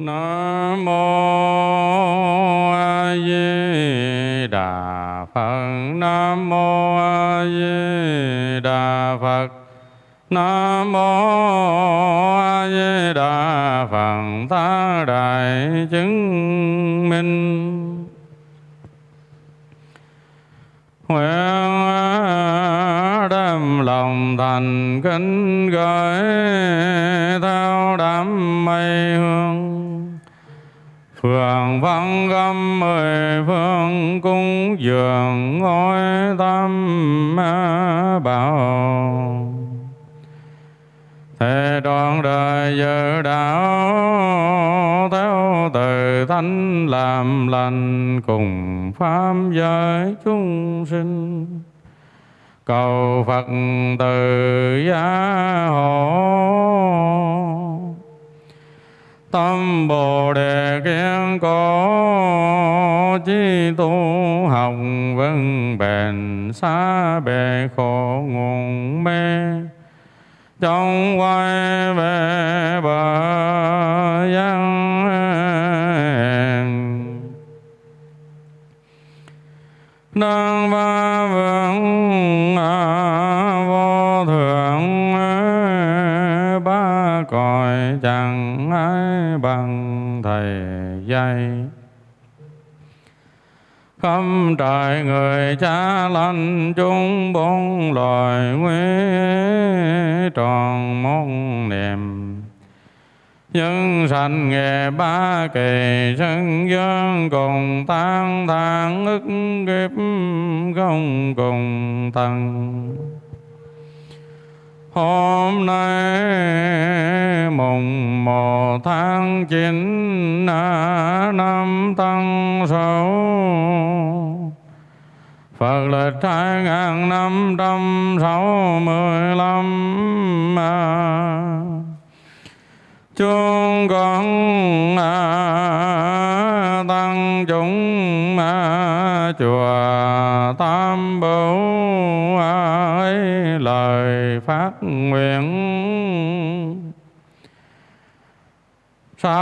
Nam mô A Di Đà Phật. Nam mô A Di Đà Phật. Nam mô A Di Đà Phật. Ta đại chứng minh nguyện đem lòng thành kính gửi theo đám mây hương phường văn gâm mười phương cung dường ngôi tam bảo. Thế đoạn đời giờ đạo theo từ thánh làm lành cùng pháp giới chúng sinh. Cầu Phật từ gia hộ tâm bồ đề kiến cố chi tu học vững bền xa bề khổ nguồn mê. Trong quay về bờ giang đang vang bằng thầy dạy khắp trời người cha lành chúng bốn loài nguy tròn mong niệm. Nhân sanh nghề ba kỳ sân dương cùng tan thang ức kiếp không cùng tăng Hôm nay mùng một tháng chín năm tăng sáu. Phật lịch hai ngàn năm trăm sáu mươi lăm chúng con à, tăng chúng chùa tam bảo ấy lời phát nguyện. Sao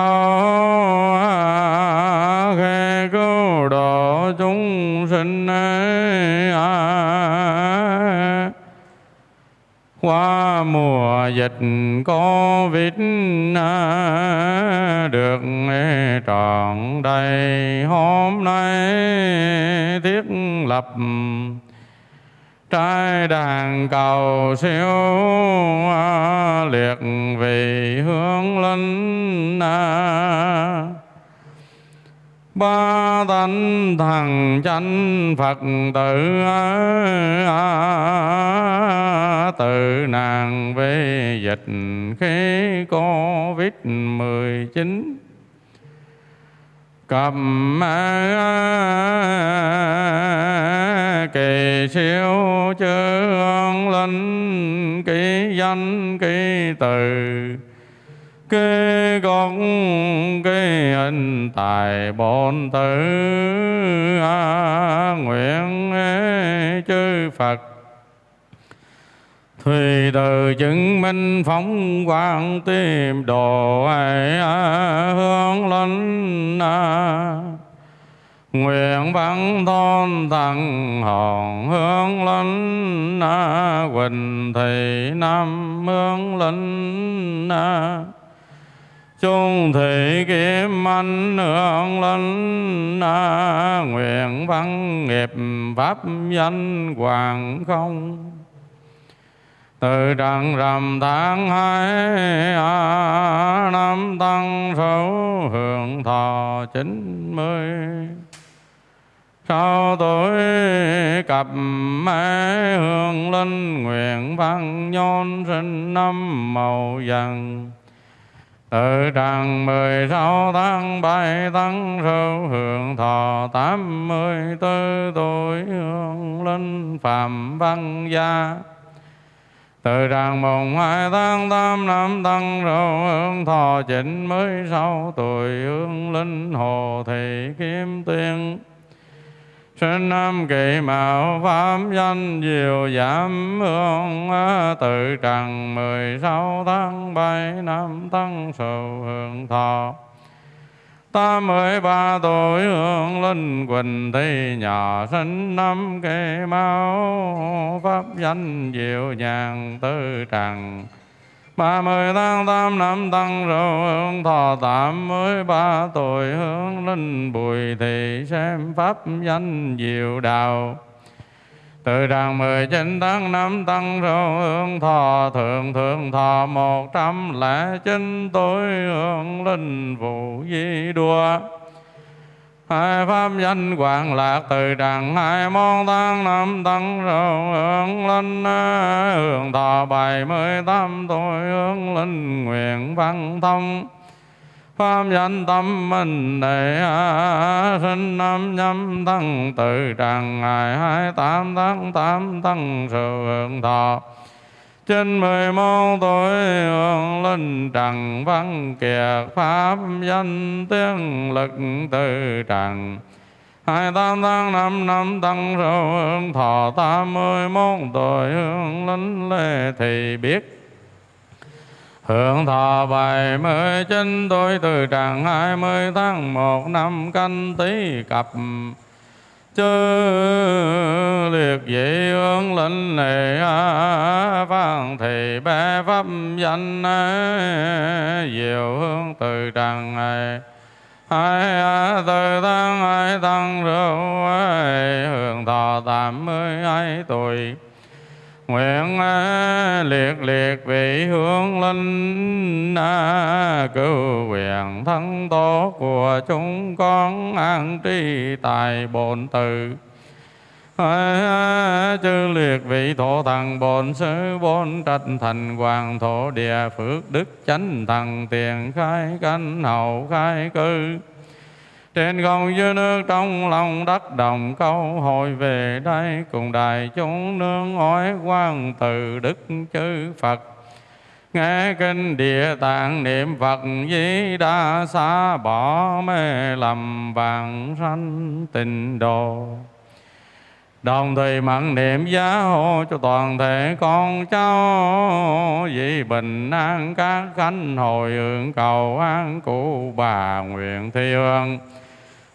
khi cứu độ chúng sinh ấy, à, qua mùa dịch Covid được trọn đầy. Hôm nay thiết lập trái đàn cầu siêu liệt vì hướng linh ba thánh thần chánh phật tử tự nàng về dịch khi covid mười chín. Cầm kỳ siêu chương linh kỳ danh kỳ từ cái con cái anh tài bổn tử à, nguyện chư Phật. Thùy từ chứng minh phóng quang tìm đồ ai à, hướng linh à. Nguyện văn thôn thằng hòn hướng linh à, Quỳnh thị nam hướng linh à chung thị kiếm anh hương linh à, nguyện văn nghiệp pháp danh hoàng không? Từ trần rằm tháng hai à, năm tăng số hưởng thọ chín mươi. Sau tuổi cặp mẹ hương linh nguyện văn nhôn sinh năm màu vàng từ tràng mười sáu tháng bảy tháng sâu hưởng thọ tám mươi tư tuổi, hương linh phạm văn gia. Từ tràng mùng hai tháng tám năm tăng sâu hưởng thọ chín mươi sáu tuổi, hương linh hồ thị kim tiên sinh năm kỳ mạo pháp danh diệu giảm hương tự trần, mười sáu tháng bảy năm tăng sầu hưởng thọ. Tám mươi ba tuổi hương linh quỳnh thi nhỏ sinh năm kỳ mạo pháp danh diệu nhàn tư trần ba mươi tháng tám năm tăng râu hương thọ tám mươi ba tuổi, hướng linh bùi thị xem pháp danh diệu đạo. Từ đàn mười chín tháng năm tăng râu hương thọ thượng thượng thọ một trăm lẻ chín tuổi, hướng linh vụ di đua hai pháp danh quảng lạc từ đàn hai môn tăng năm tăng râu hương linh hương thọ bảy mươi tám tuổi hương linh nguyện văn thông. Pháp danh tâm minh đệ sinh năm nhâm tăng từ tràng ngày hai, tám tháng tám tăng sự hưởng thọ trên mười môn tuổi hương linh trần văn kiệt, pháp danh tiếng lực từ trần. Hai tám tháng năm năm tăng sự hương thọ tám mươi môn tuổi hương linh lê thì biết. Hưởng thọ bảy mươi chín tuổi từ tràng hai mươi tháng một năm canh tí cập chư liệt vị hướng linh lệ văn thì bé pháp danh diệu hương từ tràng này ai từ tăng ai tăng rượu hưởng thọ tám mươi hai tuổi nguyện liệt liệt vị hướng linh cứu quyền thân tổ của chúng con an tri tài bổn tự. Chư liệt vị thổ thần, bổn sư, bổn trạch, thành hoàng thổ địa, phước đức chánh thần, tiền khai canh hậu khai cư trên không dưới nước trong lòng đất đồng câu hồi về đây, cùng đại chúng nương ói quan từ đức chư Phật. Nghe kinh địa tạng niệm Phật di đa xa bỏ mê lầm vàng sanh tình đồ. Đồng thời mặn niệm giá hộ cho toàn thể con cháu, Vì bình an các khánh hồi, hưởng cầu an cụ bà nguyện thi hương.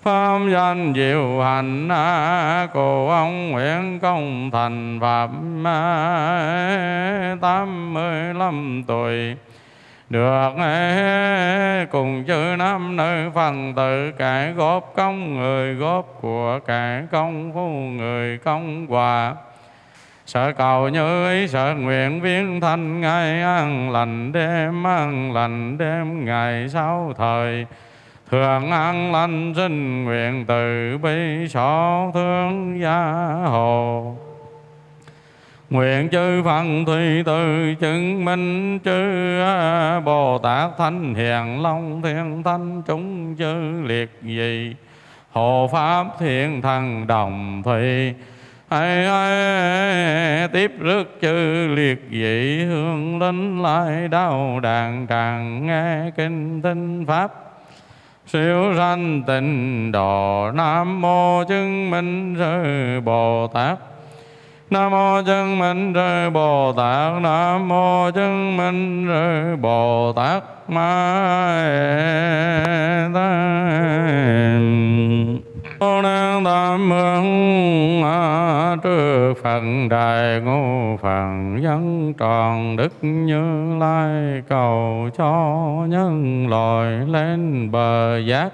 Pháp danh diệu hành Cô ông Nguyễn Công Thành Phạm tám mươi lăm tuổi. Được cùng chư năm nơi phần tự cải góp công người góp của cải công phu người công quả sợ cầu như ý sợ nguyện viếng thanh, ngày ăn lành đêm ăn lành đêm, ngày sau thời thường an lành sinh nguyện từ bi xót thương gia hồ. Nguyện chư Phật thủy từ chứng minh chư Bồ Tát Thánh Hiền Long Thiên Thánh chúng chư liệt gì Hộ Pháp Thiên Thần Đồng Thủy ai, ai tiếp rước chư liệt vị hương linh lại đau đàn tràng nghe kinh tinh pháp siêu sanh tịnh độ, nam mô chứng minh sư bồ tát. Nam mô chứng minh sư bồ tát, nam mô chứng minh sư bồ tát. Ma Bồ Tát Tam Hương trước Phật Đại Ngô Phật dân tròn đức như lai, cầu cho nhân loại lên bờ giác.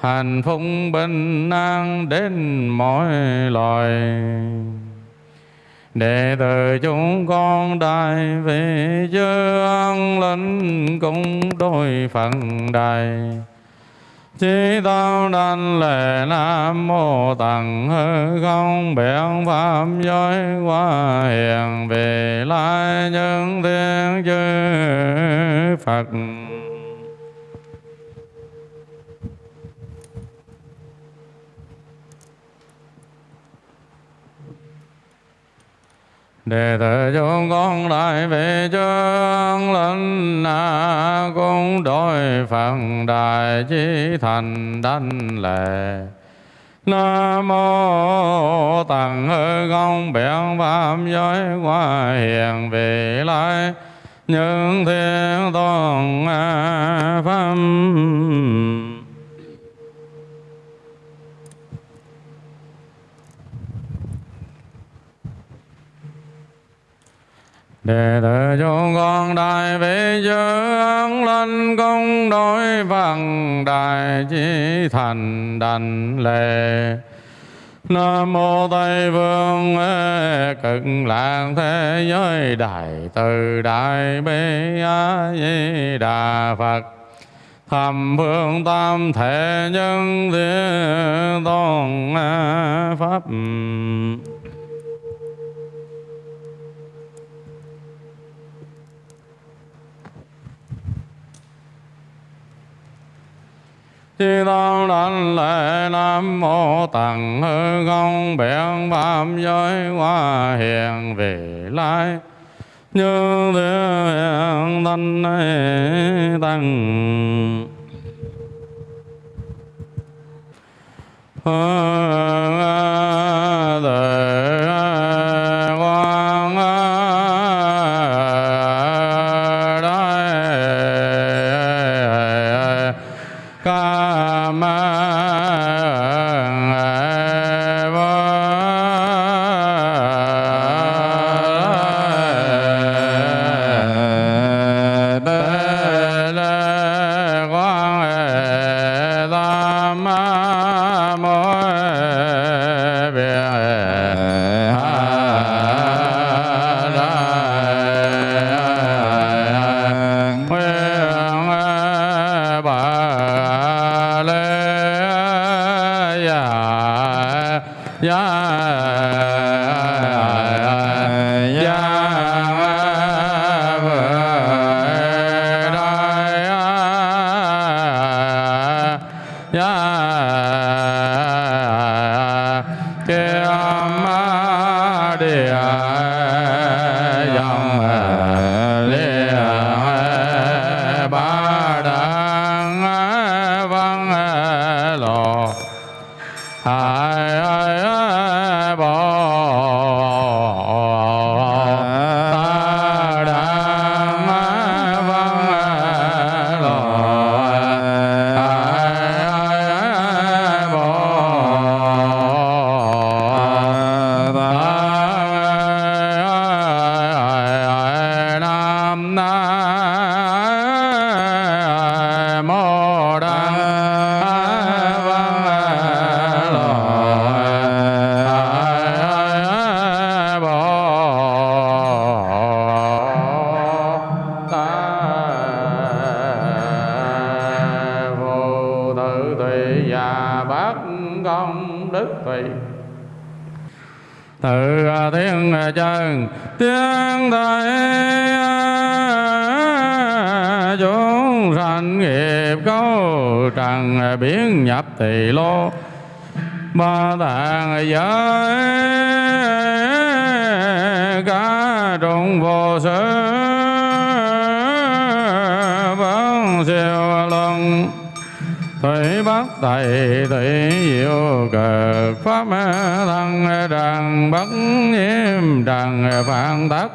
Hạnh phúc bình an đến mọi loài. Đệ tử chúng con đại về chân linh cũng đôi phần đài. Chí tâm đảnh lễ Nam Mô Tặng Hư Không Biện Pháp Giới Qua Hiền Về Lai Nhân Thiên Chư Phật. Đệ tử chúng con đại về chân linh na cung đối phận đại chi thành đảnh lệ. Nam mô Tặng hư công biển pháp giới qua hiền vị lai. Những thiên tôn pháp. Đệ tử chúng con đại bi chư ân linh công đối văn đại chi thành đành lệ. Nam mô Tây Phương cực lạc thế giới đại từ đại bi a di đà Phật. Thầm phương tam thể nhân thiên tôn pháp. Chi tâm đảnh lễ Nam Mô Tặng Hư Không Biển Pháp Giới Hoa Hiền Vị Lai. Như Thiên Thanh Tăng. Hương Thề quang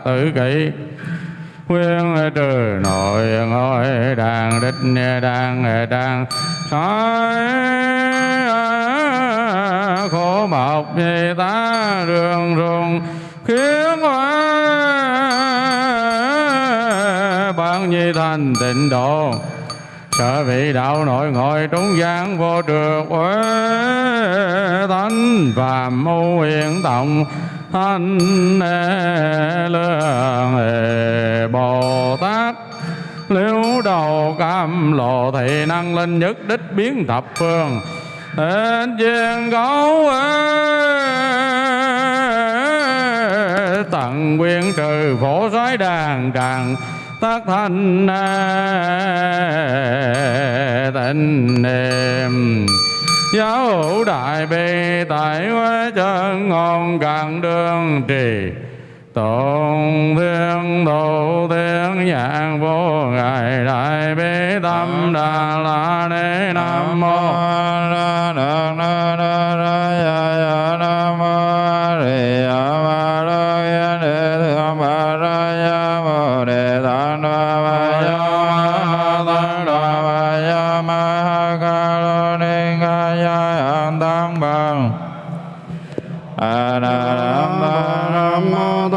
tử kỷ. Khuyên Quyên trừ, nội ngôi đàn đích đàn đàn soi khổ mộc như ta đường rùng. Khiến hóa bạn nhi thành tịnh độ. Sở vị đạo nội ngồi trúng gian vô trượt. Uế thánh và mưu hiện tổng thanh thì năng linh nhất đích biến thập phương. Tên chiên gấu tận quyên trừ phổ soái đàn tràng tác thành tịnh niệm. Giáo hữu đại bi tại quê chân ngôn càng đường trì tôn thiên độ thiên nhãn vô ngài đại bi tâm đà la ni nam mô na na na na na ya ya nam mô ri ya ma ra ya đề thượng ma ra ya mô đề tát Đà ma ya ma tát Đà ma ya ma ha ca lo ni ca ya an tăng bằng a na nam mô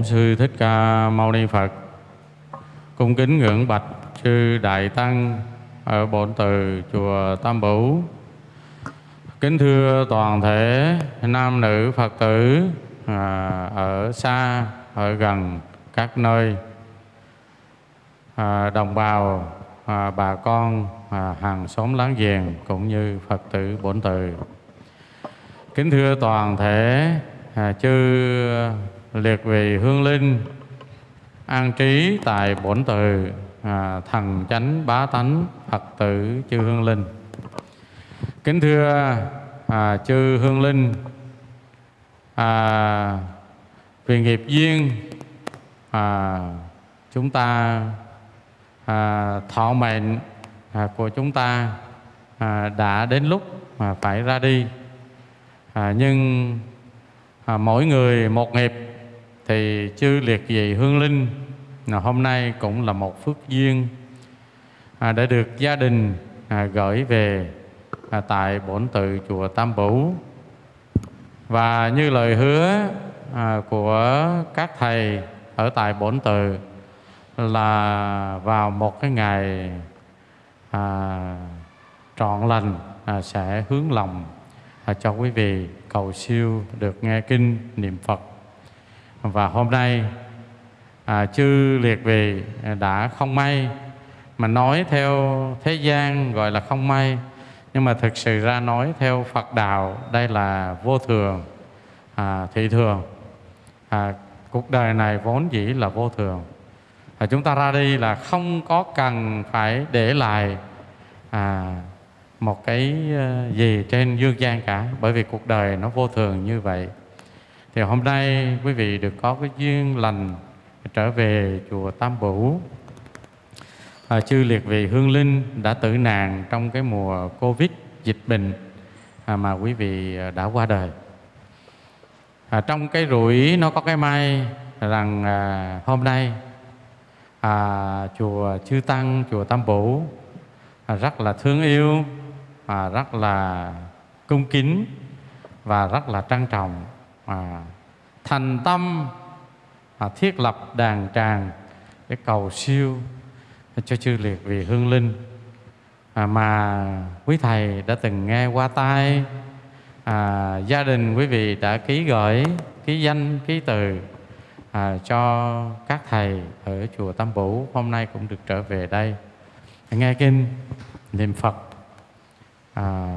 Bổn Sư Thích Ca Mâu Ni Phật. Cung kính ngưỡng bạch sư Đại Tăng ở Bổn Từ Chùa Tam Bửu. Kính thưa toàn thể nam nữ Phật tử à, ở xa, ở gần các nơi. À, đồng bào, à, bà con, hàng xóm láng giềng cũng như Phật tử Bổn Từ. Kính thưa toàn thể chư liệt vị hương linh an trí tại bổn từ à, thần chánh bá tánh phật tử chư hương linh. Kính thưa à, chư hương linh à, vì nghiệp duyên à, chúng ta à, thọ mệnh à, của chúng ta à, đã đến lúc mà phải ra đi. À, nhưng à, mỗi người một nghiệp thì chư liệt vị hương linh à, hôm nay cũng là một phước duyên à, đã được gia đình à, gửi về tại bổn tự chùa Tam Bửu. Và như lời hứa của các thầy ở tại bổn tự là vào một cái ngày à, trọn lành à, sẽ hướng lòng à, cho quý vị cầu siêu được nghe kinh niệm Phật và hôm nay à, chư liệt vị đã không may mà nói theo thế gian gọi là không may. Nhưng mà thực sự ra nói theo Phật đạo đây là vô thường à, thị thường. À, cuộc đời này vốn dĩ là vô thường. À, chúng ta ra đi là không có cần phải để lại à, một cái ờ, gì trên dương gian cả bởi vì cuộc đời nó vô thường như vậy thì hôm nay quý vị được có cái duyên lành trở về chùa Tam Bửu. À, chư liệt vị hương linh đã tử nạn trong cái mùa Covid dịch bệnh à, mà quý vị à, đã qua đời. À, trong cái rủi nó có cái may rằng à, hôm nay à, chùa chư tăng chùa Tam Bửu à, rất là thương yêu à, rất là cung kính và rất là trang trọng à, thành tâm à, thiết lập đàn tràng để cầu siêu cho chư liệt vì hương linh. À, mà quý thầy đã từng nghe qua tai à, gia đình quý vị đã ký gửi ký danh ký từ à, cho các thầy ở chùa Tam Bửu hôm nay cũng được trở về đây. Nghe kinh niệm Phật. À,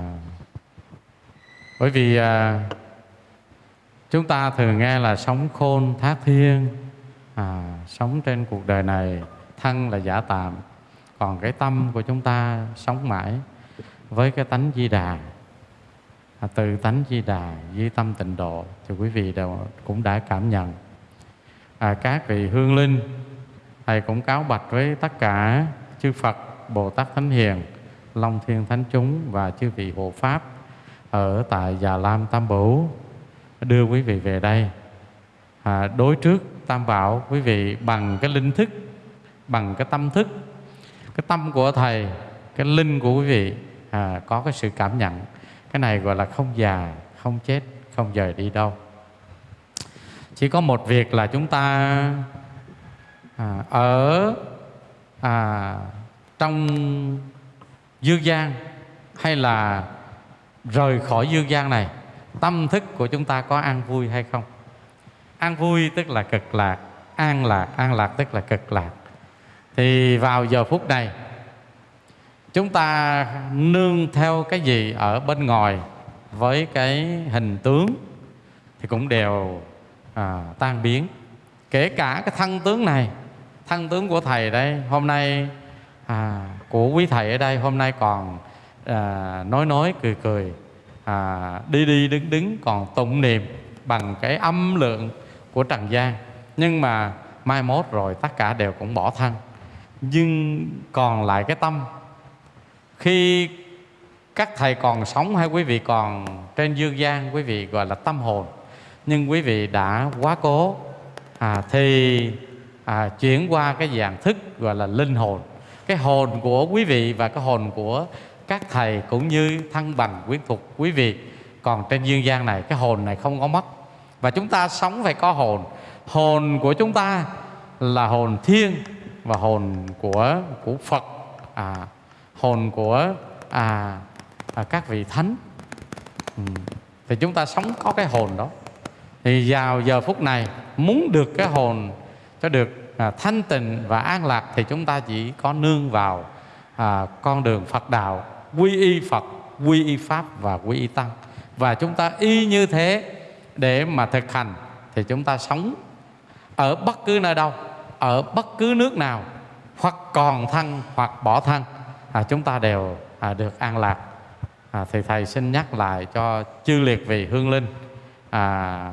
bởi vì à, chúng ta thường nghe là sống khôn thác thiên à, sống trên cuộc đời này thân là giả tạm. Còn cái tâm của chúng ta sống mãi với cái tánh di đà à, từ tánh di đà di tâm tịnh độ thì quý vị đều cũng đã cảm nhận. À, các vị hương linh thầy cũng cáo bạch với tất cả chư Phật Bồ Tát Thánh Hiền Long Thiên Thánh Chúng và chư vị hộ Pháp ở tại Già Lam Tam Bửu đưa quý vị về đây. À, đối trước Tam Bảo quý vị bằng cái linh thức bằng cái tâm thức cái tâm của thầy cái linh của quý vị à, có cái sự cảm nhận. Cái này gọi là không già không chết không rời đi đâu. Chỉ có một việc là chúng ta à, ở à, trong dương gian hay là rời khỏi dương gian này tâm thức của chúng ta có an vui hay không? An vui tức là cực lạc an lạc an lạc tức là cực lạc. Thì vào giờ phút này chúng ta nương theo cái gì ở bên ngoài với cái hình tướng thì cũng đều à, tan biến. Kể cả cái thân tướng này thân tướng của thầy đây hôm nay à, của quý thầy ở đây hôm nay còn à, nói nói cười cười à, đi đi đứng đứng còn tụng niệm bằng cái âm lượng của trần gian. Nhưng mà mai mốt rồi tất cả đều cũng bỏ thân. Nhưng còn lại cái tâm khi các thầy còn sống hay quý vị còn trên dương gian quý vị gọi là tâm hồn nhưng quý vị đã quá cố à, thì à, chuyển qua cái dạng thức gọi là linh hồn. Cái hồn của quý vị và cái hồn của các thầy cũng như thân bằng quyến thuộc quý vị còn trên dương gian này cái hồn này không có mất. Và chúng ta sống phải có hồn. Hồn của chúng ta là hồn thiên và hồn của của Phật à, hồn của à, à, các vị thánh. Ừ. thì chúng ta sống có cái hồn đó. Thì vào giờ phút này muốn được cái hồn cho được à, thanh tịnh và an lạc thì chúng ta chỉ có nương vào à, con đường Phật đạo quy y Phật quy y Pháp và quy y Tăng. Và chúng ta y như thế để mà thực hành thì chúng ta sống ở bất cứ nơi đâu ở bất cứ nước nào hoặc còn thân hoặc bỏ thân à, chúng ta đều à, được an lạc. À, thì thầy xin nhắc lại cho chư liệt vị hương linh à,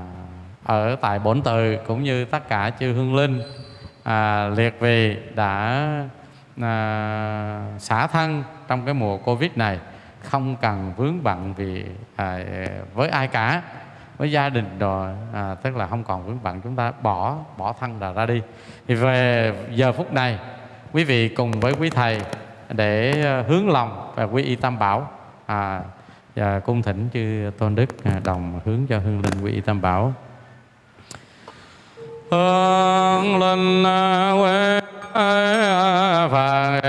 ở tại bổn từ cũng như tất cả chư hương linh à, liệt vị đã à, xả thân trong cái mùa covid này không cần vướng bận vì à, với ai cả với gia đình rồi à, tức là không còn vướng bận chúng ta bỏ bỏ thân là ra đi. Thì về giờ phút này quý vị cùng với quý thầy để à, hướng lòng và quý y tam bảo. À, và cung thỉnh chư tôn đức à, đồng hướng cho hương linh quý y tam bảo. Hương linh à, quê phật.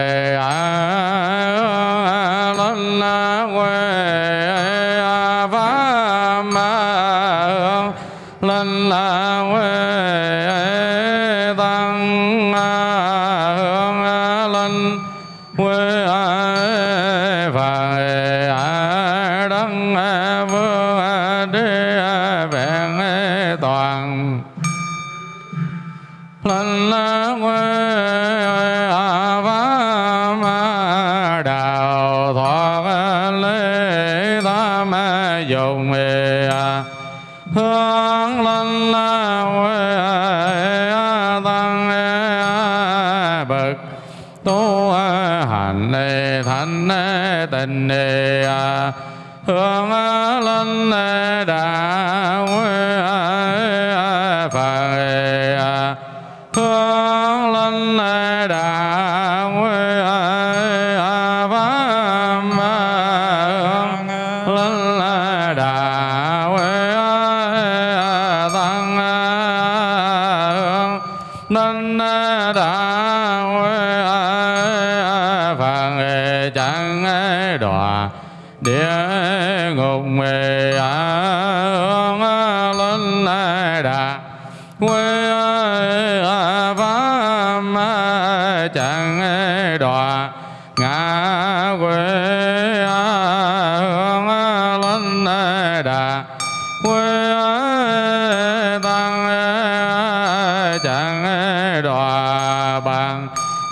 Tình đề à. hướng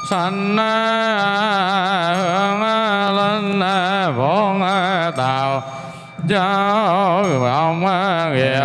sanh hướng lên à, vốn tạo cho ông nghiệp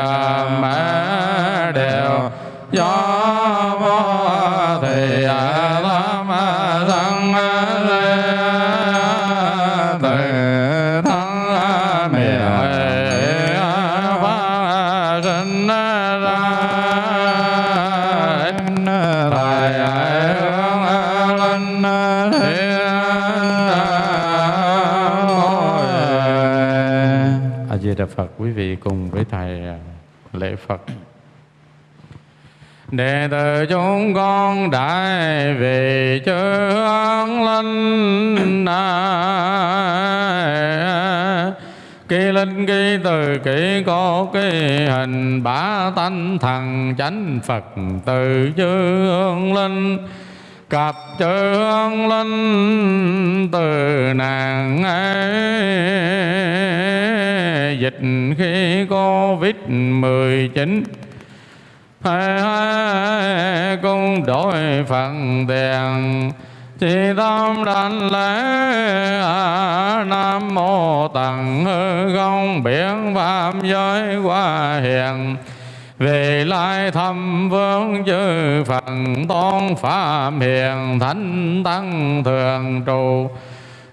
Di Đà Phật, quý vị cùng với thầy à, lễ Phật. Đệ tử chúng con đại về an linh Kỳ linh kỳ từ kỳ có kỳ hình bá tánh thần chánh Phật từ chướng linh cặp chướng linh từ nàng ấy dịch khi covid 19 hai con cung đổi phần tiền. Chỉ tâm đảnh lễ nam mô tặng hư không biển phạm giới qua hiền. Về lai thăm vương chư Phật tôn phạm hiền thánh tăng thường trụ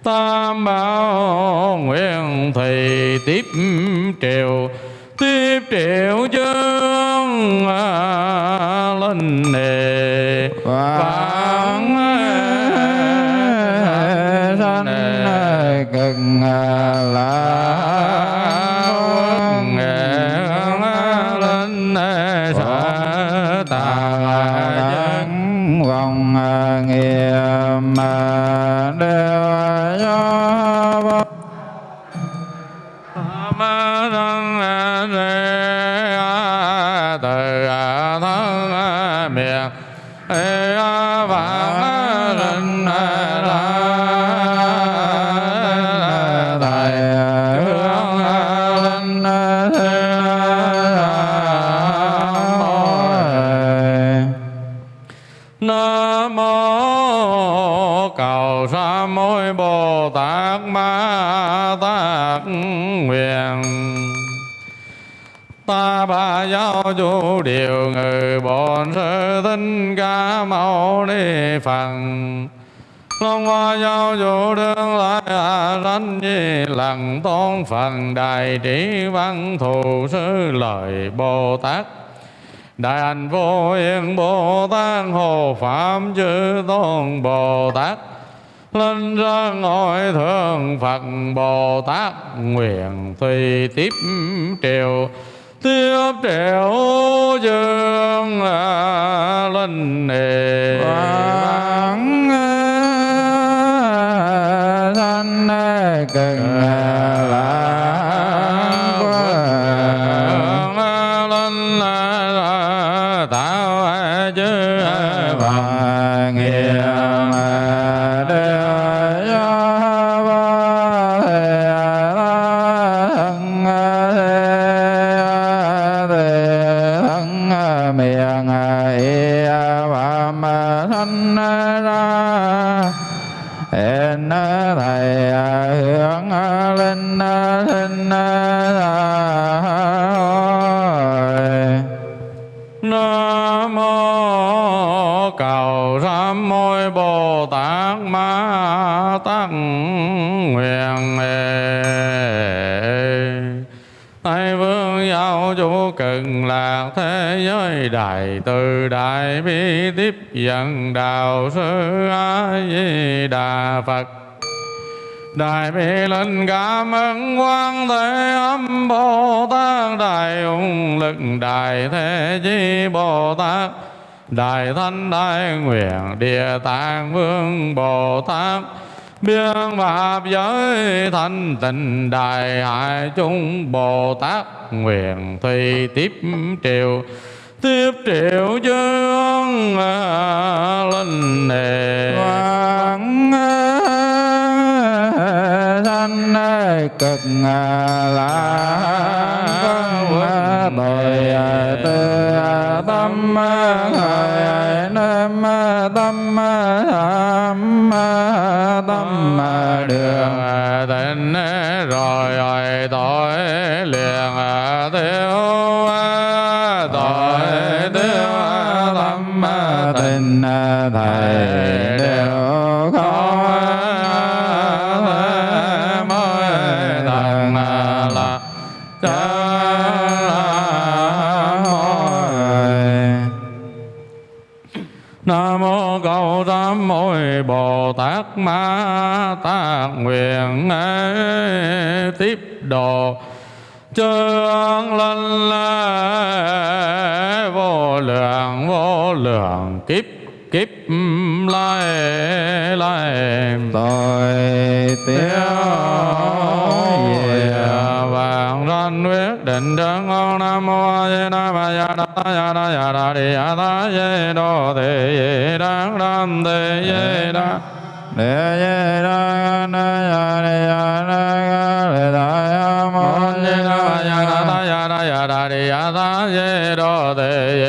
tam bảo nguyện thầy tiếp triều tiếp triệu chương linh nề. Vạn sanh cực lạc giáo chủ điều ngự bổn sư thích ca mâu ni phật. Long hoa giáo chủ đương Lai hạ sanh di lặng tôn phần đại trí văn thù sư lợi bồ tát. Đại hạnh vô yên Bồ Tát Hộ Phạm Chư Tôn Bồ Tát. Lên ra ngồi thượng Phật Bồ Tát. Nguyện tùy tiếp triều tiếp triệu dương linh nề. Quán thanh cực đại từ đại bi tiếp dẫn đạo sư a di đà phật. Đại bi linh cảm ơn quan thế âm Bồ Tát Đại ung lực, Đại thế Chi Bồ Tát Đại thanh đại nguyện, địa tạng vương Bồ Tát Biên pháp giới thanh tịnh, đại hải chúng Bồ Tát nguyện thi tiếp triều tiếp triệu dương linh nề. Quán thanh cực lạc tội tư tâm khởi nam tâm tham tâm đường. Tình rồi rồi tội thầy đều khó mới thằng là Nam mô cầu tam muội Bồ Tát Ma ta nguyện tiếp độ chân linh vô lượng vô lượng lai lai tội tiêu vàng ranh quyết định đơn ngon nam mô a di đà ma ya đa ta ya đa ya đa đi ya ta ye đô thị ye đăng đam thị ye đa Đề ye đa na ya ni ya na ga le da ya mo ye đa ya đa ta ya đa ya đa đi ya ta ye đô thị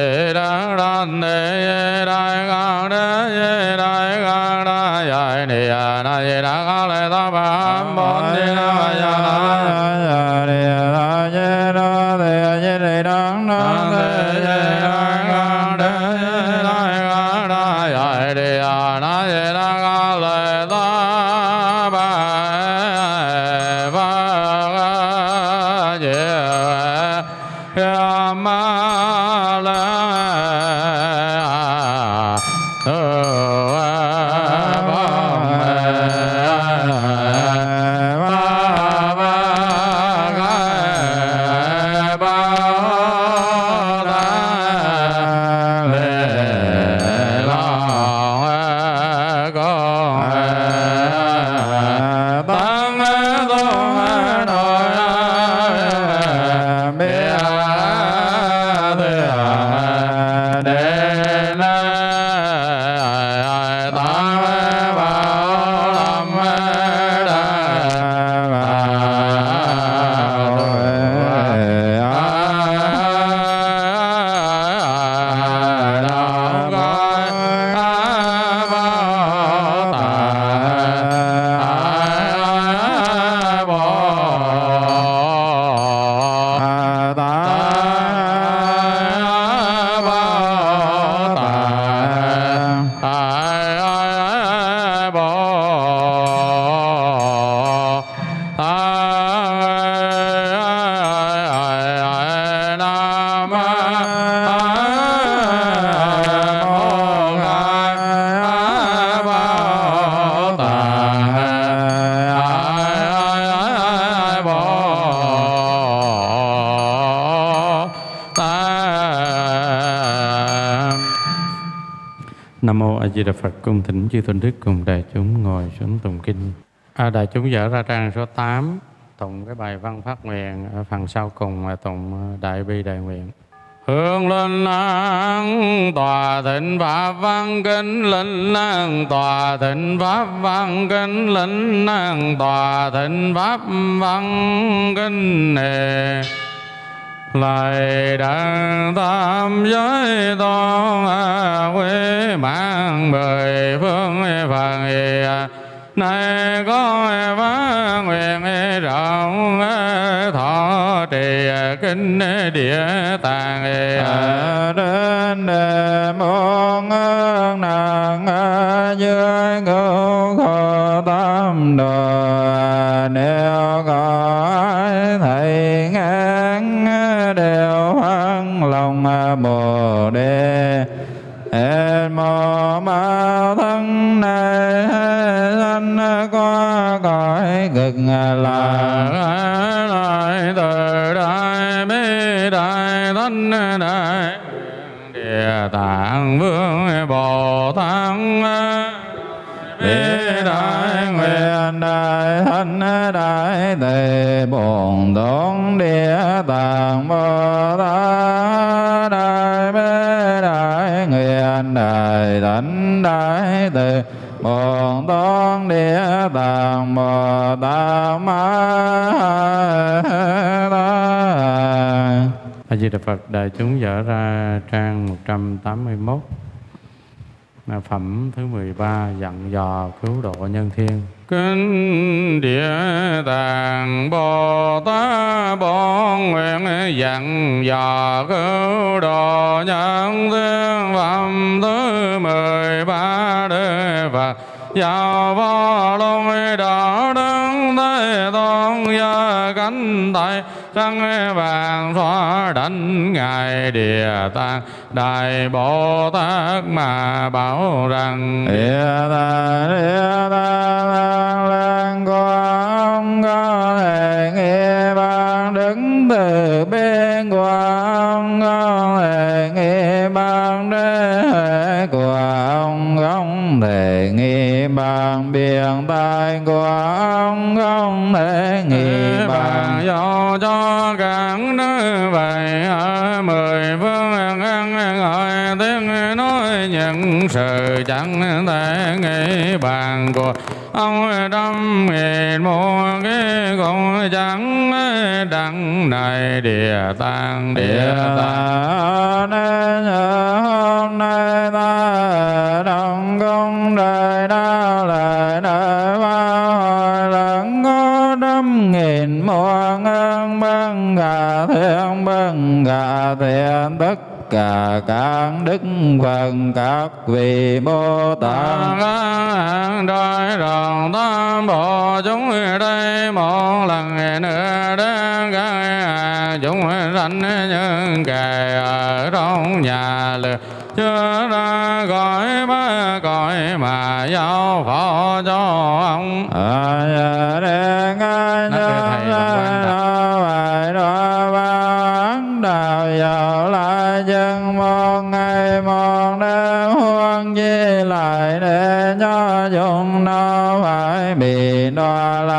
Di Đà Phật. Cung thỉnh chư tôn đức cùng đại chúng ngồi xuống tụng kinh. À, đại chúng dở ra trang số 8 tụng cái bài văn phát nguyện ở phần sau cùng là tụng ờ, đại bi đại nguyện. Hương linh an tòa thịnh pháp văn kinh linh an tòa thịnh pháp văn kinh linh an tòa thịnh pháp văn kinh nề lại đàn tam giới tôn à, quý mạng mười phương e phần e à. nay có e phát nguyện rộng thọ trì à, kinh địa tạng đến đề môn ơn nàng dưới ngũ khổ tam đồ bồ đề Ên mô ma thân này thân qua cõi cực là lại từ đại bi đại thân đại địa tạng vương bồ tát. Bi đại nguyện đại thân đại tề bổn tôn địa tạng bồ tát. Nguyện đại thánh đại từ. Bồn tôn địa tạng bồ tát ma tát A Di Đà Phật, đại chúng dở ra trang 181 là phẩm thứ 13 dặn dò cứu độ nhân thiên. Kinh địa tạng bồ tát bổn nguyện dặn dò cứu độ nhân thiên phẩm thứ 13 đề Phật. Giáo vô lôi đạo đức thế tôn gia cánh tay, trăng vàng xóa đánh ngài địa tạng đại bồ tát mà bảo rằng Địa ta địa ta lang lang của ông có thể nghe ban đứng từ bên của ông có thể nghe ban đế của ông không thể nghe ban biển tai của ông không thể bàn ban do cho các nơi vậy những sự chẳng thể nghĩ bàn của ông trăm nghìn một cái cũng chẳng đặng này địa tạng địa tạng nên hôm nay ta đồng công đời đau lại đời ba hồi lần có trăm nghìn muôn ơn bân cả thiên bân cả thiện tất cả các đức phật các vị bồ tát Tạng đôi rồng tam bộ chúng đây một lần nữa đến các chúng sanh nhân kề ở trong nhà lừa chưa ra gọi ba cõi mà giao phó cho ông. À, ai Nói thưa thầy là bị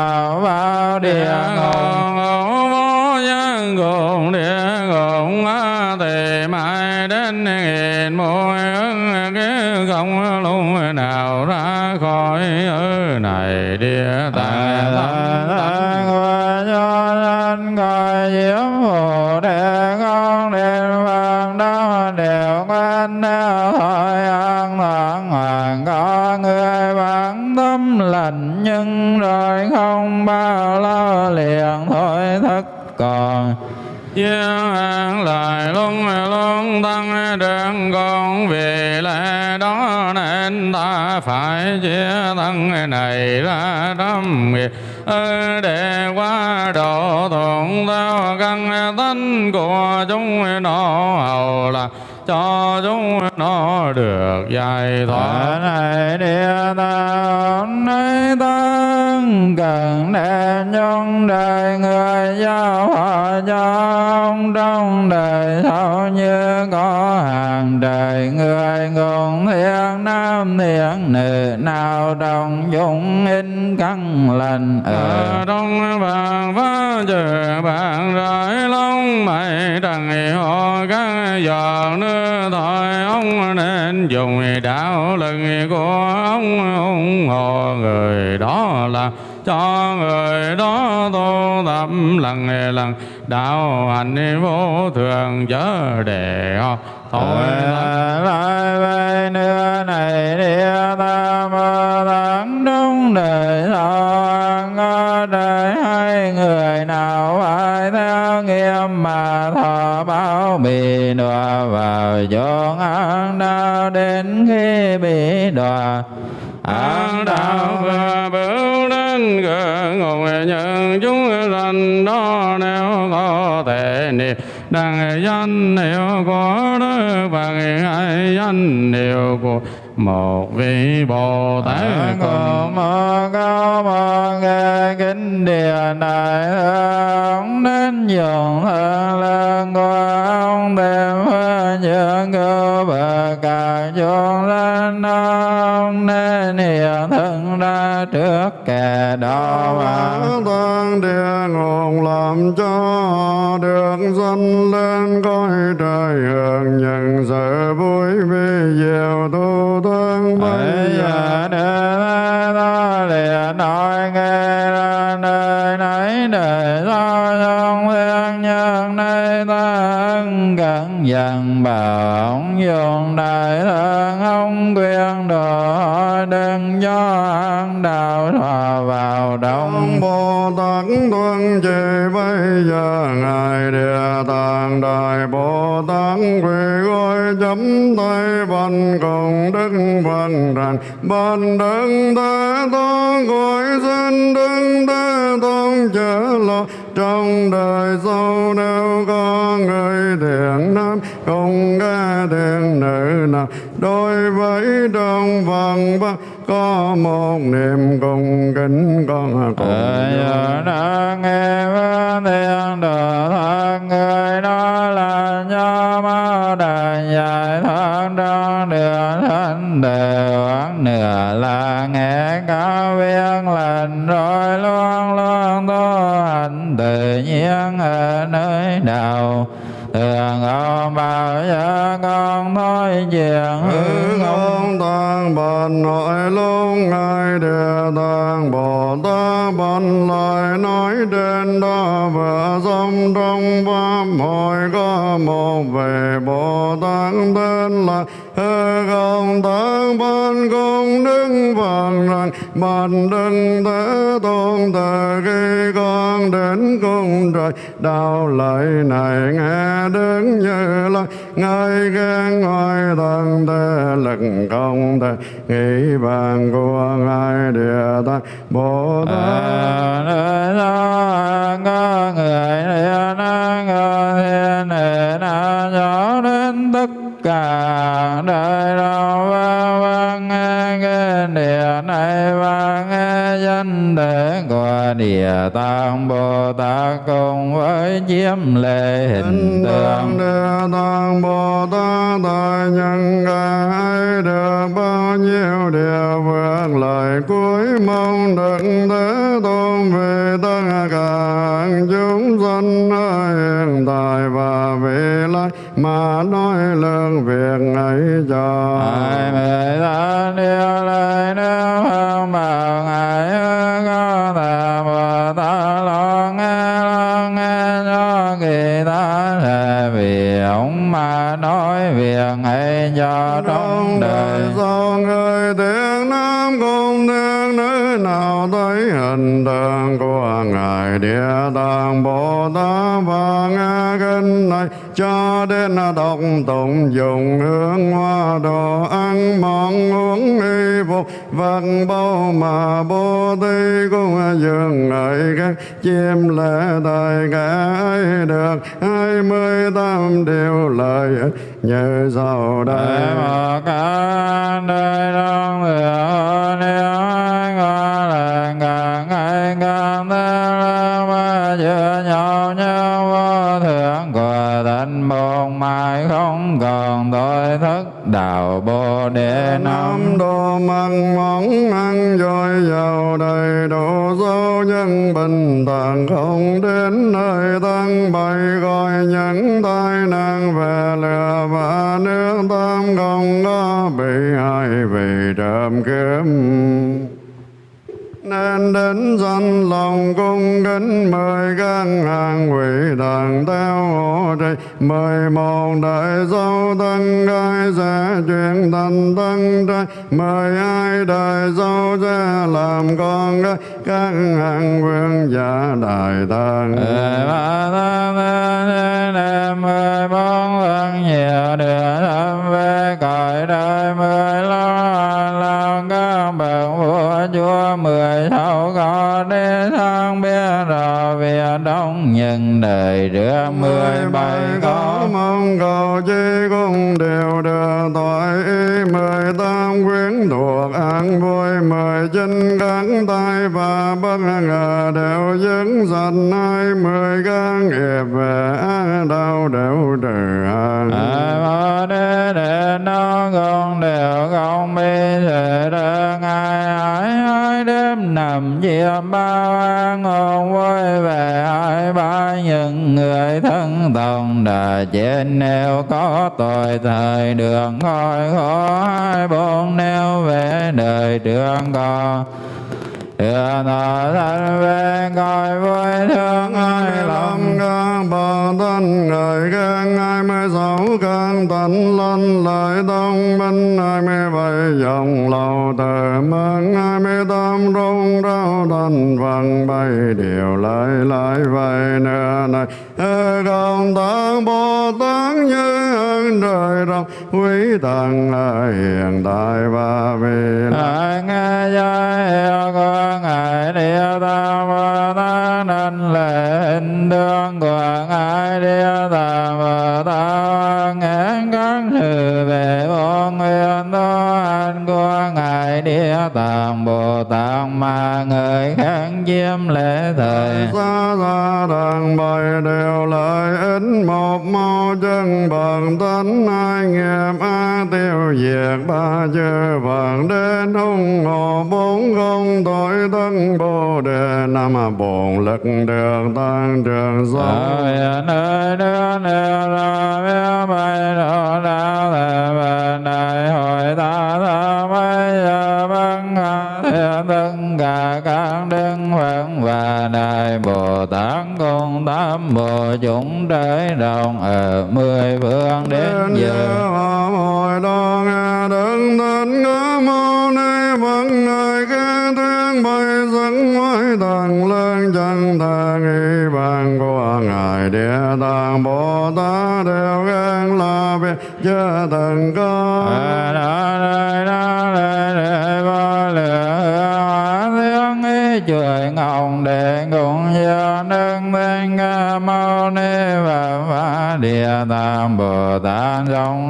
tâm nhân nhưng rồi không bao lâu liền thôi thất còn. Giang an lại luôn luôn tăng trưởng con vì lẽ đó nên ta phải chia thân này ra trăm nghiệp để qua độ thuận theo căn tánh của chúng nó hầu là cho chúng nó được giải thoát. Này địa tạng nơi ta cần đề nhân đời người giao họ cho ông trong đời sau như có hàng đời người ngôn thiên nam thiên nữ nào đồng dụng in căn lành ở trong vàng phá trừ bạn rải long mày trần họ các giờ nữa thôi ông nên dùng đạo lực của ông ủng hộ người đó là cho người đó tu tập lần lần đạo hành vô thường chớ để họ thôi lại về nữa này địa tam mơ tạng đúng đời thọ đời hai người nào phải theo nghiêm mà thọ báo bị đọa vào chốn ác đạo đến khi bị đọa. Đạo và bửu đến gỡ ngồi nhân chúng sanh đó nếu có thể niệm đằng danh hiệu có đức phật hay danh đều của một vị bồ tát cùng mơ cao mơ nghe kính địa này ông đến nhường hơn lên của ông đem hơn những cơ bậc cả chốn lên ông nên hiện thân trước kẻ đó tăng địa ngục làm cho được dân lên cõi trời hưởng nhận sự vui vì diệu tu thân bây giờ. giờ đến đó liền nói nghe ra nơi nấy đời sao trong thiên nhân nơi ta ân cẩn dần bảo ông dùng đại thân ông đừng do ăn đạo thọ vào ông đông bồ tát tuân chỉ bây giờ ngài địa tạng đại bồ tát quỳ gối chấm tay văn cùng đức văn rằng ban đức thế tôn gọi xin đức thế tôn trở lo. Trong đời sau nếu có người thiện nam, không nghe thiện nữ nào. Đối với trong văn văn có một niệm cùng kính con cùng đã nghe thiên đồ thân người đó là ma đà dài thân. Trong đường thánh đều quán nửa là nghe cao viên lành rồi luôn luôn tu hành. Tự nhiên ở nơi nào thường ông bao giờ con thôi chuyện Hư không tăng bần nội luôn ngài địa tạng bồ tát bần lại nói đến đó và dòng trong pháp hội có một vị bồ tát tên là hư không ban công đứng vàng rằng bần đức thế tôn từ khi con đến cung trời. Đạo lợi này nghe đứng như là ngài khen ngoài thần thế lực không thể nghĩ bàn của ngài địa tạng bồ tát. Người cả đời và vang nghe địa này và nghe danh để của địa tạng bồ tát cùng với chiếm lệ hình tượng. địa tạng Bồ Tát tại nhân ai được bao nhiêu điều vượt lời cuối mong được thế tôn về tất cả chúng ở hiện tại và mà nói lương việc ấy cho ai mười ta điều lời nếu không bảo ngài có thể bồ tát lo nghe lo nghe cho kỳ ta là vì ông mà nói việc ấy cho trong đời. do người tiếng nam cùng tiếng nữ nào thấy hình tượng của ngài địa tạng bồ tát. Và nghe kinh này cho đến đọc tụng dùng hương hoa đồ ăn món uống y phục vật bao mà bồ tát cũng dừng ngợi các chim lễ thời cả ấy được. Hai mươi tám điều lời như sau đây một cả đời trong đạo bồ đề Nam. Đô mặn mỏng ăn dồi dào đầy đủ số nhân bình thản không đến nơi tăng bày gọi những tai nạn về lừa và nước tam không có bị ai vì trộm kiếm. Nên đến danh lòng cung kính mời tăng hàng quỷ đàng theo hộ trì mời một đại dâu tăng gái sẽ chuyển thành tăng trai mời ai đại dâu sẽ làm con gái các hàng vương giả đại tăng ờ, ba tăng thế nam mười bốn lần nhiều địa tham về cõi đời, mười lo lòng các bậc vua, chúa, mười sáu có đi đông nhân đời trước mười bảy có. mong cầu chi cũng đều được thoại ý. Mười tam quyến thuộc an vui mười chín các tai và bất ngờ đều dứng dần hai mười các nghiệp về đau đều trừ Ai đế đệ nó con đều không bi làm nằm ba bao quay về ai ba những người thân tòng đà trên nêu có tội, thời đường khỏi khó hai bốn nêu về đời trường con Đường thọ thân về cõi vui thương ai lòng lòng các bà thân người khen hai mươi sáu căn tánh lân lợi đông minh hai mươi bảy dòng lầu từ mang hai mươi tám rung rau thành vàng bay điều lại lại vậy nữa này công tăng bồ tát như ơn trời rộng, quý thần hiện tại và vì lạng gia giới hiệu của Ngài Địa tam Bồ Tát nên lệnh đương quảng Ngài Địa Tạng Bồ Tát mà người khác chiếm lễ thời xa xa đàn bài đều lợi ích một mâu chân bằng tánh hai nghiệp a tiêu diệt ba chư phật đến hung hộ bốn không tội thân bồ đề năm bổn lực được tăng trường hiện nơi nước nêu ra biết bay độ đạo thể về đại hội ta tất cả các đức phật và đại bồ tát cùng tám bộ chúng trời đồng ở mười phương đến giờ. hồi nghe đứng tên ngã mâu ni. Phật người khen tiếng bay dẫn ngoại thần lên chân thang y bàn của ngài. Địa tạng bồ tát đều khen là việc chưa từng có bồ tát rộng rồi tất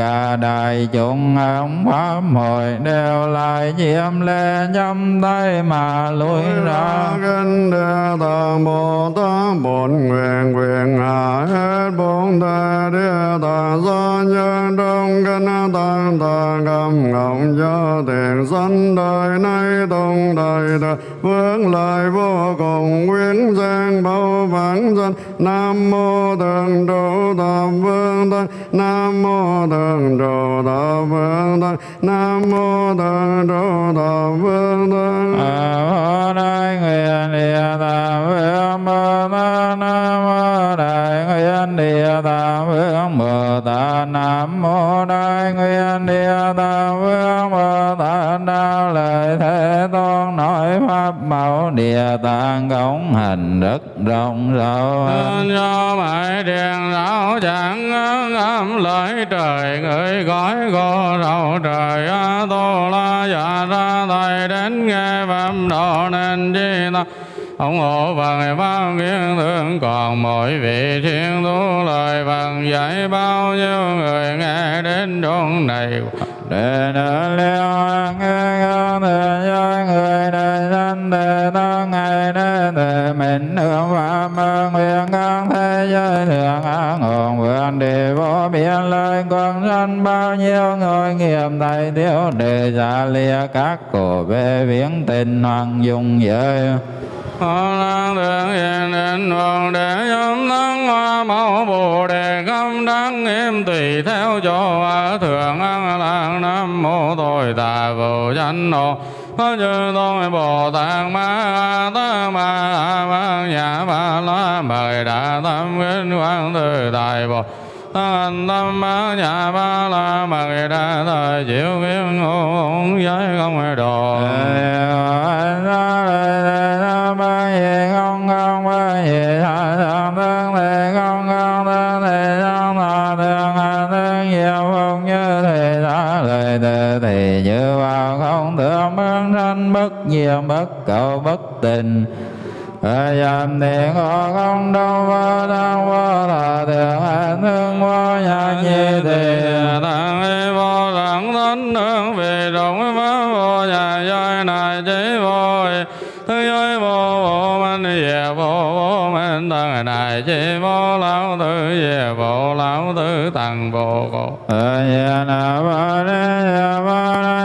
cả đại chúng ông pháp hội đều lại chiếm lên nhắm tay mà lui ra. kinh địa tạng bồ tát bổn nguyện nguyện hạ hết bốn thể địa tạng do nhân trong kinh tạng tạng cầm ngọng cho tiền sanh đời nay tung đời đời. Vương lại vô cùng quyến giang bao vãng dân. Nam mô thượng trụ thập vương tăng nam mô tăng trụ đà vương tăng nam mô tăng trụ đà vương tăng A Đại Nguyện Địa Tạng Vương Bồ Tát Nam Mô Đại Nguyện Địa Tạng Vương Bồ Tát Nam Mô Đại Nguyện Địa Tạng Vương Bồ Tát lợi Lời Thế Tôn nói pháp bảo Địa Tạng cống hành rất rộng rộng Nên cho mãi điện ráo chẳng âm lợi trời, người gói cô rầu trời. A tô la dạ ra thầy đến nghe pháp độ nên chi ta ủng hộ bằng bao kiến thương còn mỗi vị thiên tu lời bằng dạy bao nhiêu người nghe đến chốn này. Đề nữ liêu nghe con thể cho người đời sanh đề tăng ngày đế thể mình hưởng và mơ nguyện con thế giới thường an ổn vượn đi vô biên lời con dân bao nhiêu người nghiệp thầy thiếu đề giả lìa các cổ về viễn tình hoàng dung giới. Phật lang thượng hiện đến vòng để nhóm tăng hoa mẫu bồ đề khâm đăng nghiêm tùy theo chỗ a thượng an lạc nam mô tội tà vô chánh độ có chư tôn bồ tát ma tát ma ma nhà ma la mời đà tâm kính quang từ đại bồ Tát tâm ma nhà ba la mời đà thời diệu kiếp ngũ giới không đồ bất diệt bất cầu bất tình. Dàm thiện họ không đâu vô tăng vô thọ thường hành thương vô nhà nhi thì tăng y vô đẳng thánh hương vì rộng pháp vô nhà giới này chỉ vô thứ giới vô vô minh về vô vô minh tăng này chỉ vô lão tử về vô lão tử tăng vô cổ. Ya na ba de ya ba na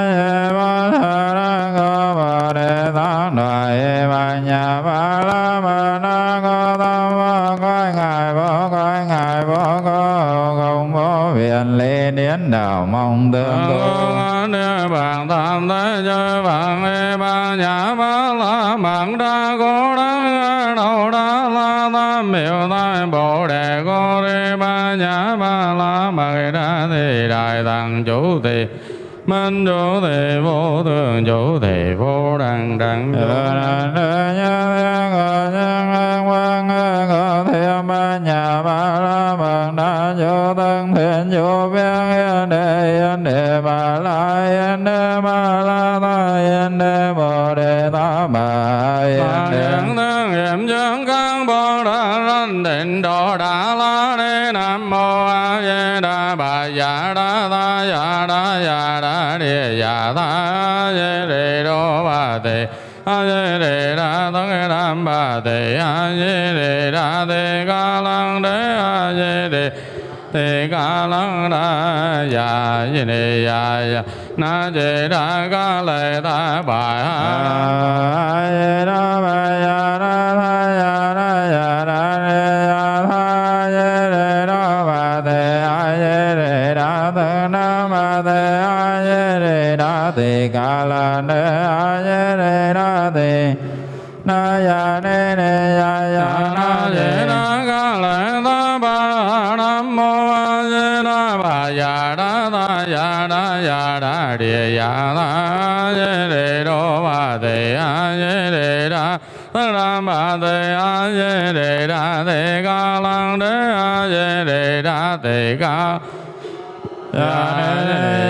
ba la ma na go tam ba coi ngài vô coi ngài vô có không có viện lễ điển đạo mong tương tu bạn bàn tam thế giới bạn y ba nhà ba la mạng đa cố đa đầu đa la tam miệu tai bồ đề cô đi ba nhà ba la mời đa thì đại tăng chủ thì minh chủ thì vô thường chủ thì vô đẳng đẳng chủ nhà ba la mật đa vô tân thiện vô biên yên đề yên đề ba la yên đề ba la ta yên đề bồ đề ta bà yên đề Hiện tương hiểm chứng căn bồ đà ranh định độ đà la ni nam mô a di đà bà dạ đà địa dạ ta a di đề đô bà tỳ a di đề đà tất đam bà tỳ a di đề đà tỳ ca lăng đế a di đề tỳ ca lăng đà dạ di đề dạ dạ na di đà ca lệ ta bà a di đà tỳ ca la đế a di đề na tỳ na ya ne ne ya ya na di đà ca lệ ta bà nam mô a di đà bà ya đa ta ya đa ya đa địa ya ta a di đề đô ba tỳ a di đề đà tất đam bà tỳ a di đề đa tỳ ca lăng đế a di đề đà tỳ ca ya ya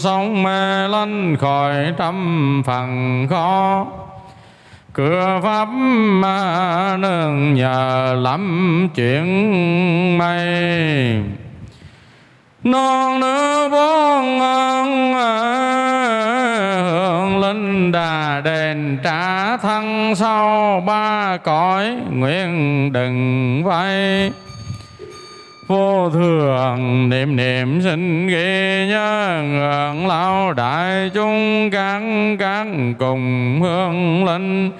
sống mê lanh khỏi trăm phần khó cửa pháp ma nương nhờ lắm chuyện mây. Non nữ bốn ơn hương linh đà đền trả thân sau ba cõi nguyện đừng vay vô thường niệm niệm sinh ghi nhớ ngưỡng lao đại chúng các các cùng hương linh.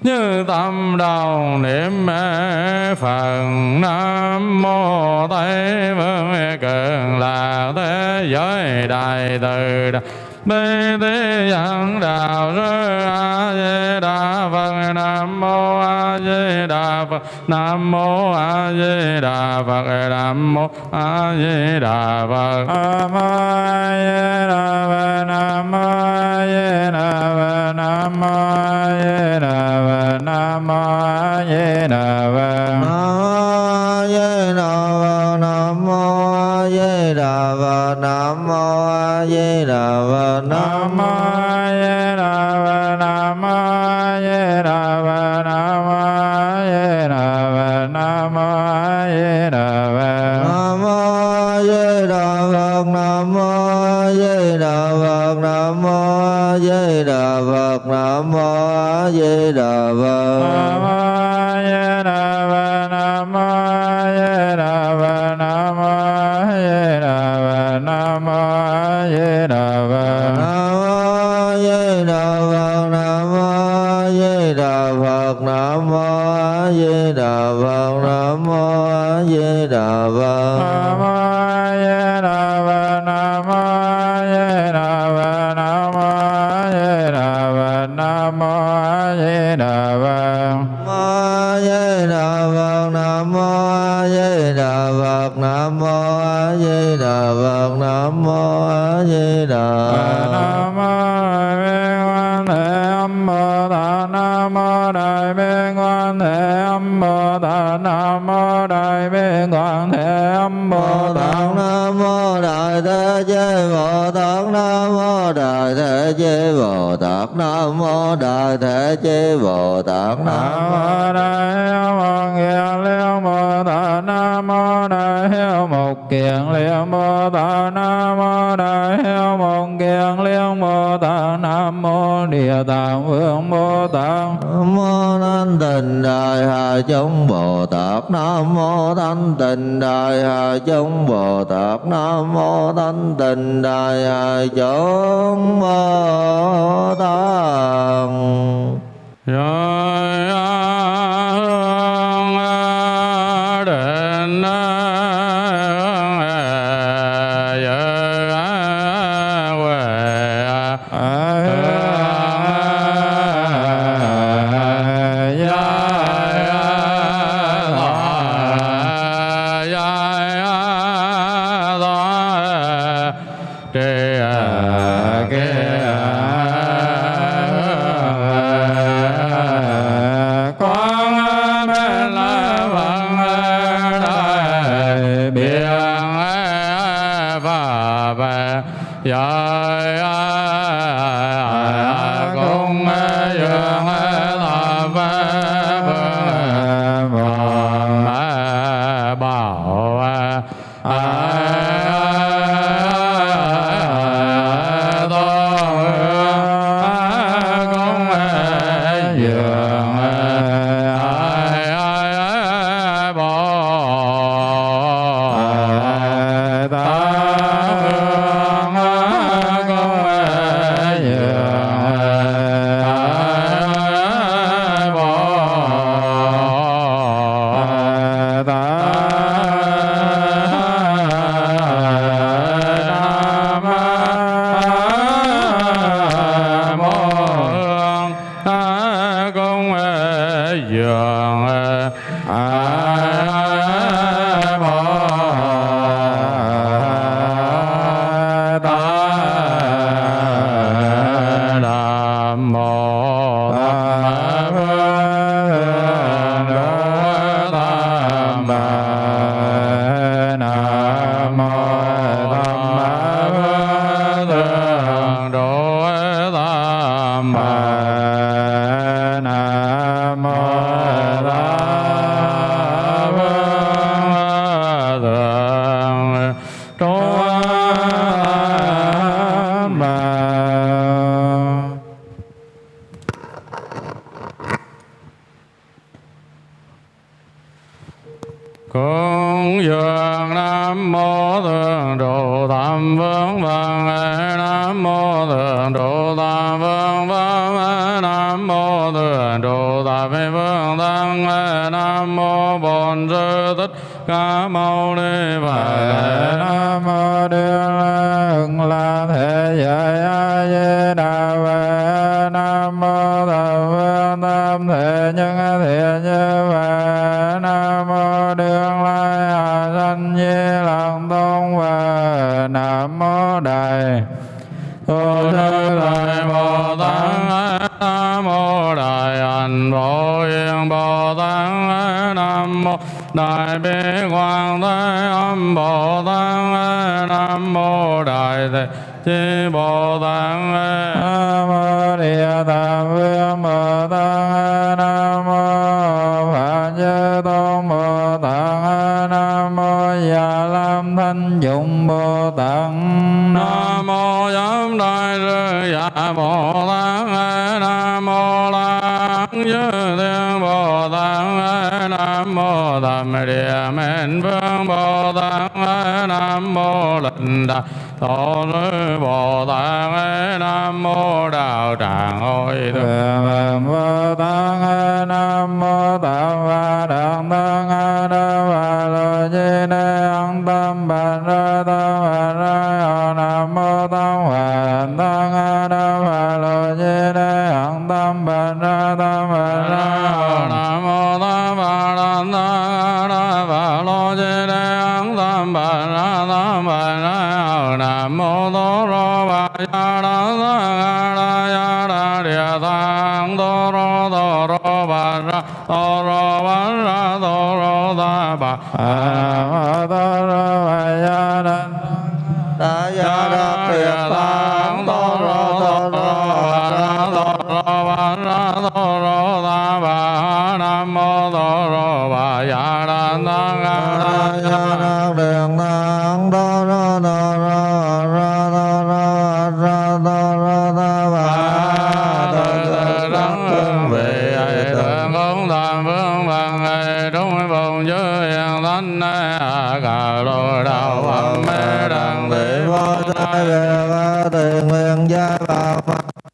Như tâm đầu niệm mê phật, nam mô tây vương cường là thế giới, đại từ đại Bê Tê Giang Đạo Sư A Di Đà Phật. Nam Mô A Di Đà Phật. Nam Mô A Di Đà Phật. Nam Mô A Di Đà Phật. Nam Mô A Di Đà Phật. Nam Mô A Di Đà Phật. Nam Mô A Di Đà Phật. Nam Mô A Di Đà Phật Đà Phật Nam Mô A Di Đà Phật. Nam Mô A Di Đà Phật. Nam Mô A Di Đà Phật. Nam Mô A Di Đà Phật. Nam Mô A Di Đà Phật. Nam Mô A Di Đà Phật Nam Mô A Di Đà Phật Nam Mô A Di Đà Phật Nam Mô A Di Đà Phật. Mô Đại Thế Chí Bồ Tát Nam mô Đại Thế Chí Bồ Tát Nam mô Đại Thế Chí Bồ Tát Nam mô Đại Mô Kiền Liên Bồ Tát Nam Mô Đại Hiếu Mục Kiền Liên Bồ Tát Nam Mô Đại Hiếu Mục Nam Mô Địa Tạng Vương Bồ Tát. Nam mô Thanh Tịnh Đại Hà Chúng Bồ Tát. Nam mô Thanh Tịnh Đại Hà Chúng Bồ Tát. Nam mô Thanh Tịnh Đại Hà Chúng Bồ Tát. Rồi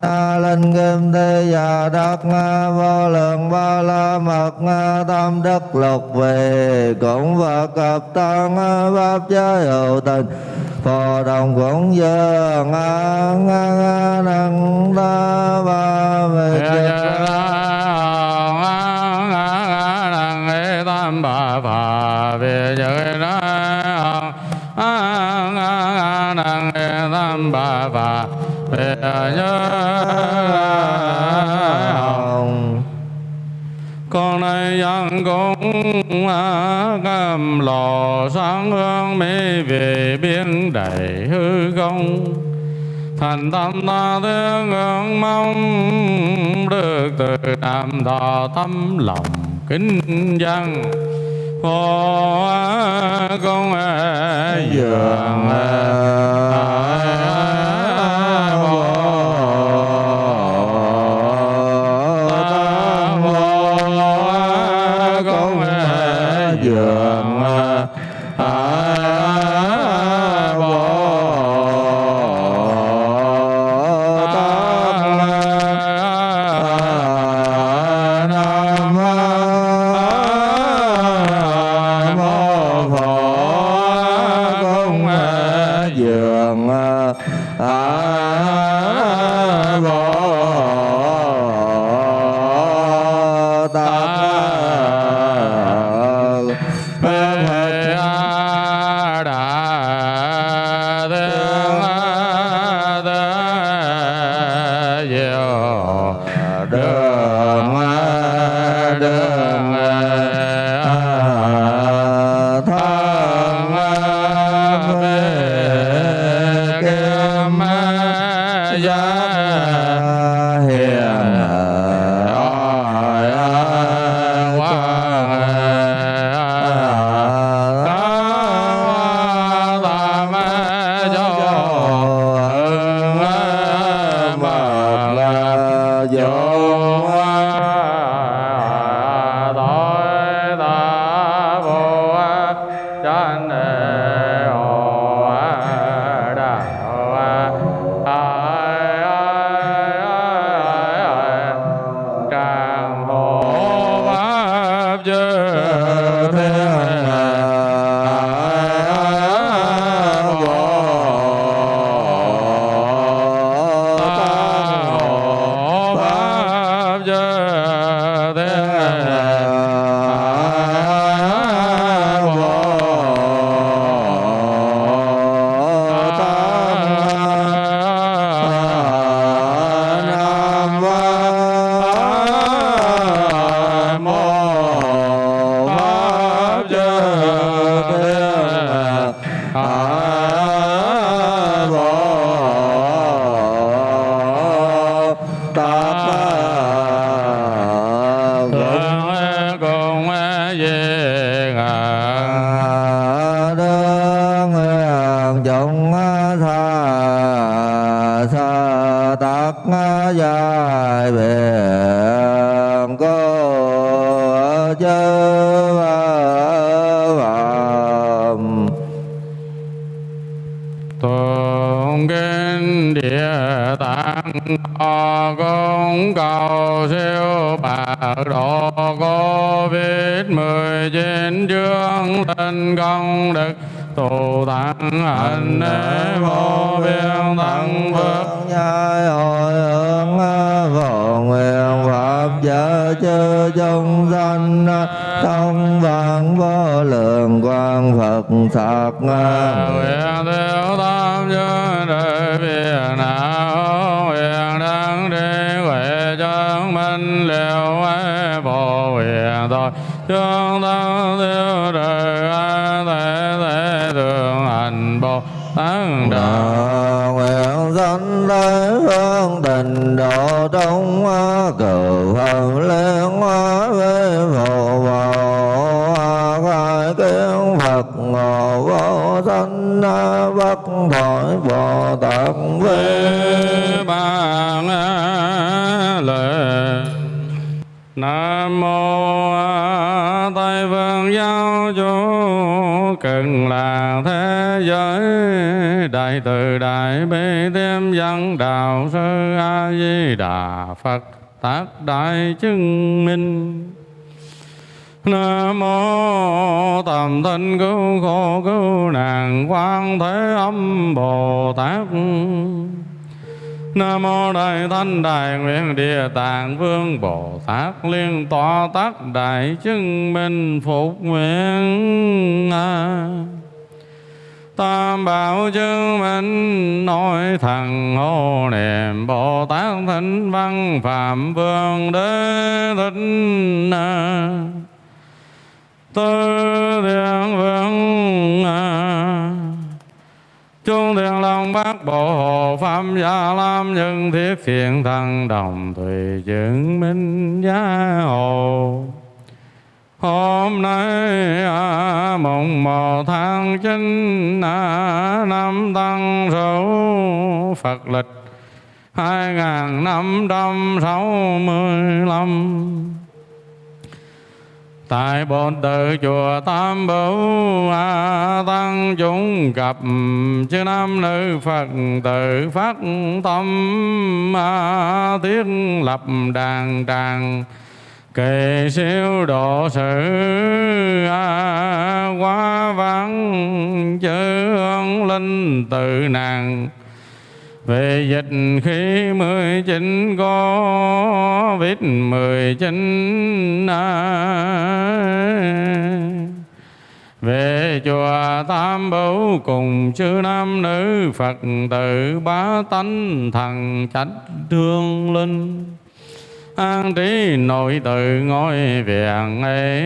na linh kim thi và đất na vô lượng ba la mật na tam đức lục về cũng và cập tăng pháp giới hữu tình phò đồng cũng giờ nga nga nga năng ta ba về tam ba phật nhớ hồng. Con nay dân cũng à, cầm lò sáng hương mê về biên đầy hư không. Thành tâm ta thương ngưỡng mong, được từ đạm thọ tâm lòng kính dân. Phó công dường à, gia biển cô chớ phạm tôn kinh địa tạng họ công cầu siêu bạc độ covid mười chín chương tinh công đức. Tù tăng hạnh để vô biên tăng phước. Nhai hội ơi pháp giới chư chúng sanh thông vạn vô lượng quang phật sạc nguyện tiêu tam giới đời việt nào nguyện đăng đi huệ chân minh liều ấy phổ nguyện tội chúng tăng tiêu đời a thế thế thường hành bồ tát đạo nguyện sanh tới phương tình độ trong cử phần liên hóa với phổ vào khai kiến phật ngộ vô sanh bất thoại bồ tát với bàn lệ nam mô tây phương giáo chủ. Cần là thế giới đại từ đại bi thêm văn đạo sư a di đà phật tác đại chứng minh Nam mô tầm thân cứu khổ cứu nạn quan thế âm Bồ Tát Nam mô Đại Thanh Đại Nguyện Địa Tạng Vương Bồ Tát Liên Tòa Tác Đại Chứng Minh Phục Nguyện à. Tam bảo chứng minh, nói thằng hô niệm Bồ Tát Thánh Văn Phạm Vương Đế Thích. Tư Thiện Vương Chúng Trung thiện long bát bộ Hồ Phạm gia lam nhân thiết thiện thăng đồng Thùy chứng minh gia hồ Hôm nay à, mùng một tháng chín à, năm tăng Sửu Phật lịch hai ngàn năm trăm sáu mươi lăm. Tại bồn tự chùa Tam Bảo A à, Tăng chúng gặp chư nam nữ Phật tử phát tâm A Thiết lập đàn tràng kỳ siêu độ sự A Quá vắng chữ linh tự nàng. Về dịch khi mười chín có vít mười chín về chùa Tam Bảo cùng chư nam nữ Phật tử bá tánh thần trách thương linh an trí nội tự ngôi viện ấy,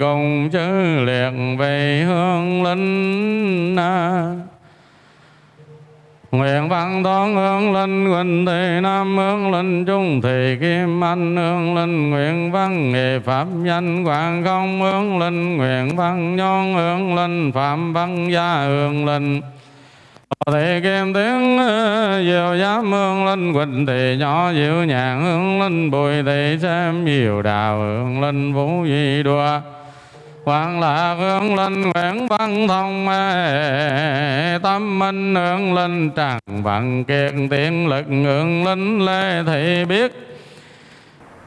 cùng chư liệt về hương linh Nguyện văn toán hương linh huỳnh thị nam, hương linh trung thị kim anh, hương linh nguyện văn nghệ pháp danh quảng không hương linh nguyện văn nhon hương linh phạm văn gia, hương linh thì kim tiếng ờ, diệu giám hương linh quỳnh thì nhỏ diệu nhàn hương linh bùi thì xem nhiều đào hương linh vũ di đùa. Hoàng là hương linh Nguyễn văn thông, mê Tâm minh hương linh tràng vạn kiệt, tiện lực hương linh lê thị biết.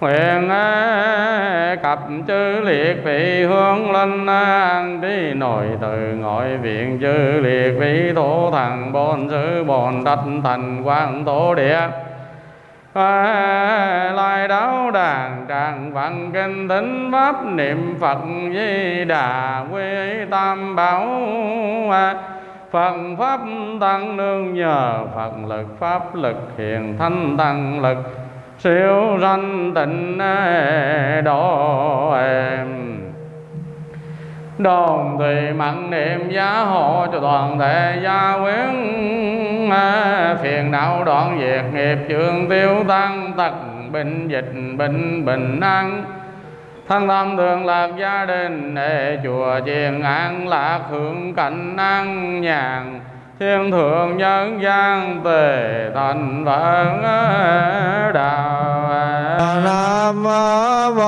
Nguyện cập chư liệt vị hương linh an đi nội từ ngoại viện chư liệt vị thổ thần bồn sư bồn đất thành quang thổ địa. Lai đáo đàn tràng văn kinh tính pháp niệm phật di đà quy tam bảo. Phật pháp tăng nương nhờ Phật lực, pháp lực hiền thanh tăng lực siêu sanh tịnh e, độ em. Đồng thì mặn niệm giá hộ cho toàn thể gia quyến e, phiền não đoạn diệt nghiệp trường tiêu tăng tật bệnh dịch bệnh bình an. Thân tâm thường lạc gia đình để chùa chiền an, lạc hưởng cảnh an nhàn thiên thượng nhân gian tề thành phật đạo nam mô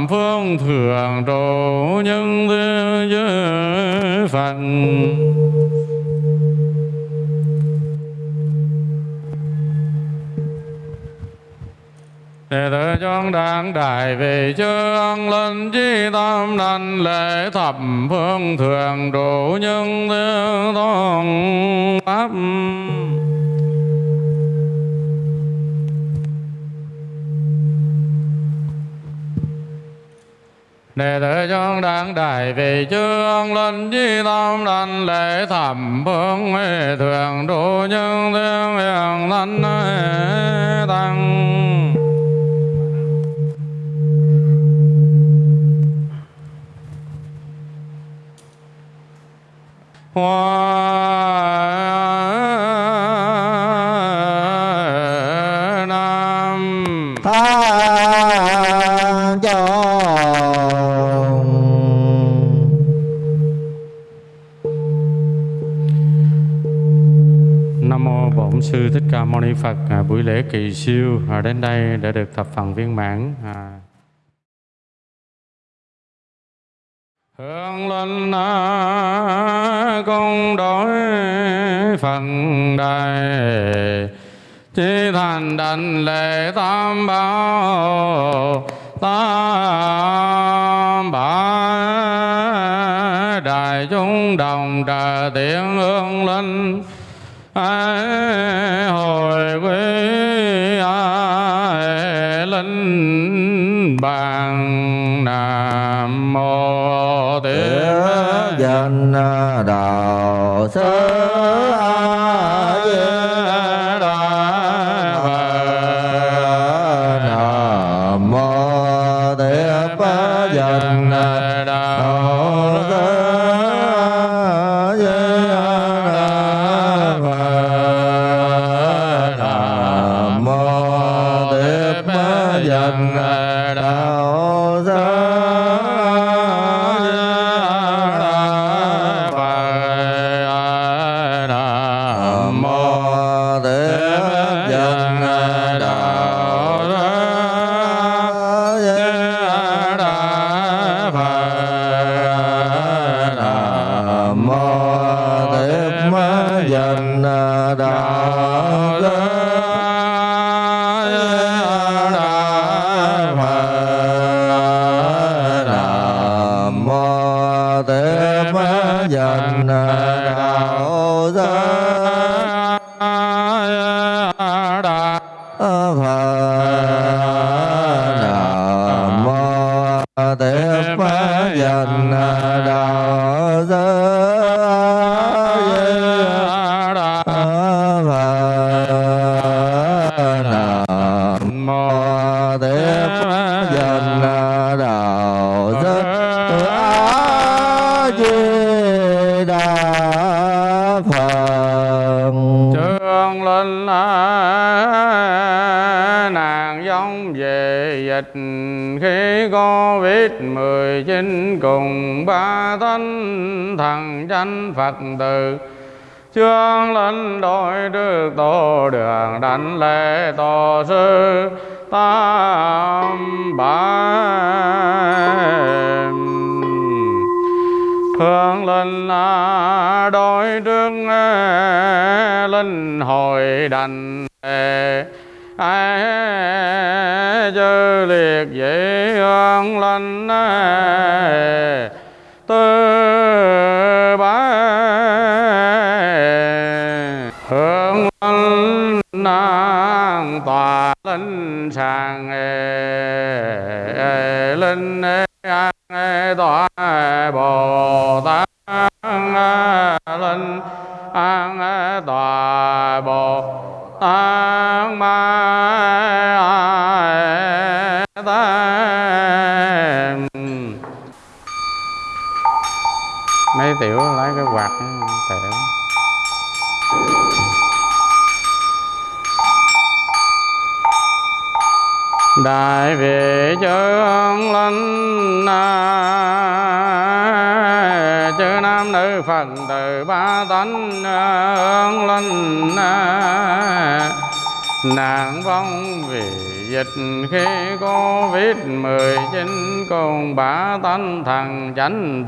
thập phương thường trụ nhân thế giới Phật. Đệ tử chúng đáng đại về chương linh chi tâm đành lễ thập phương thường trụ nhân thế tôn pháp. Đệ tử chúng đáng đại vị chương linh di tâm đảnh lễ thẩm phương huệ thường đủ nhân thiên hiền thánh tăng. Hoa Mâu Ni Phật. À, buổi lễ kỳ siêu à, đến đây đã được thập phần viên mãn. À. Hương linh à, công đối phần đại Chí thành đảnh lễ tam bảo Tam bảo Đại chúng đồng trợ tiếng hương linh ai bàn nam mô Tiếp danh đạo sư Phật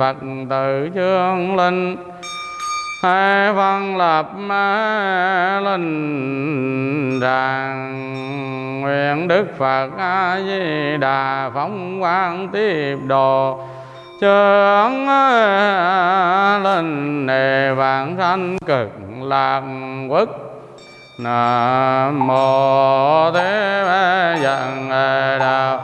Phật tự chương linh. Hai văn lập linh đàn. Nguyện Đức Phật A Di Đà phóng quang tiếp đồ Chướng linh đề vạn sanh cực lạc quốc. Nam mô Thế Giận Đạo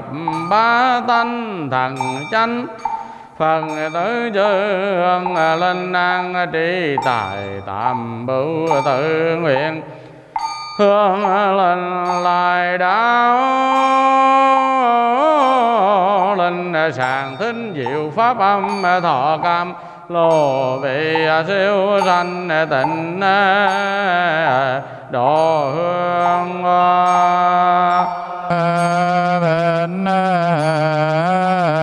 thập ba tánh thần chánh. Phần tử chư hương linh an trí tài tam bửu tự nguyện. Hương linh lại đạo linh sàng thính diệu pháp âm thọ cam. Lô vị siêu sanh tịnh. Độ hương Ah.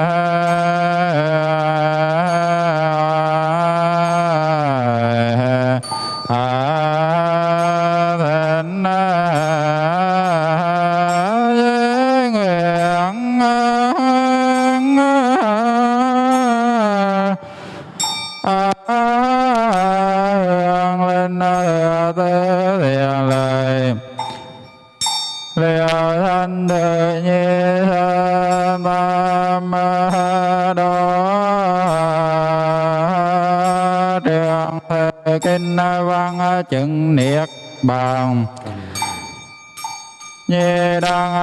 Kinh văn chứng niết bàn. Như đăng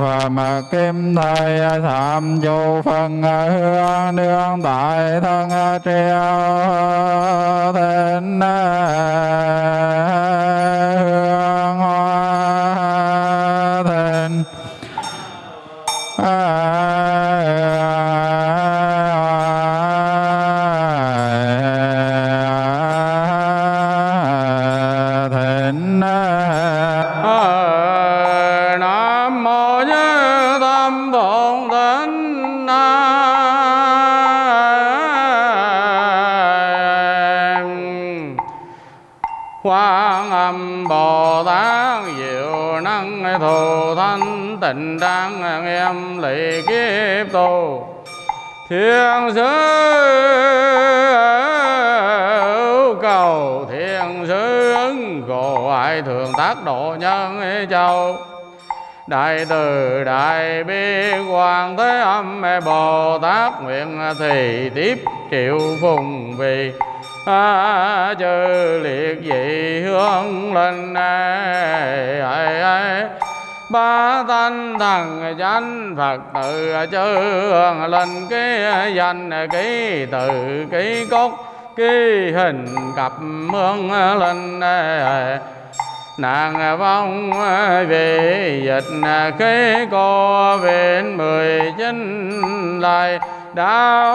và phạm kim thầy tham chủ phần hương đương tại thân triều thịnh tình tịnh em lì kiếp tu thiên sứ cầu, thiên sứ ứng cổ ai thường tác độ nhân châu. Đại từ đại bi quan thế âm bồ tát nguyện thì tiếp triệu phùng vì a chư liệt dị hương linh ba thanh thần chánh phật tự chư hương linh cái danh ký từ ký cốt ký hình cặp mương linh nàng vong về dịch cái cô viện mười chín lại đạo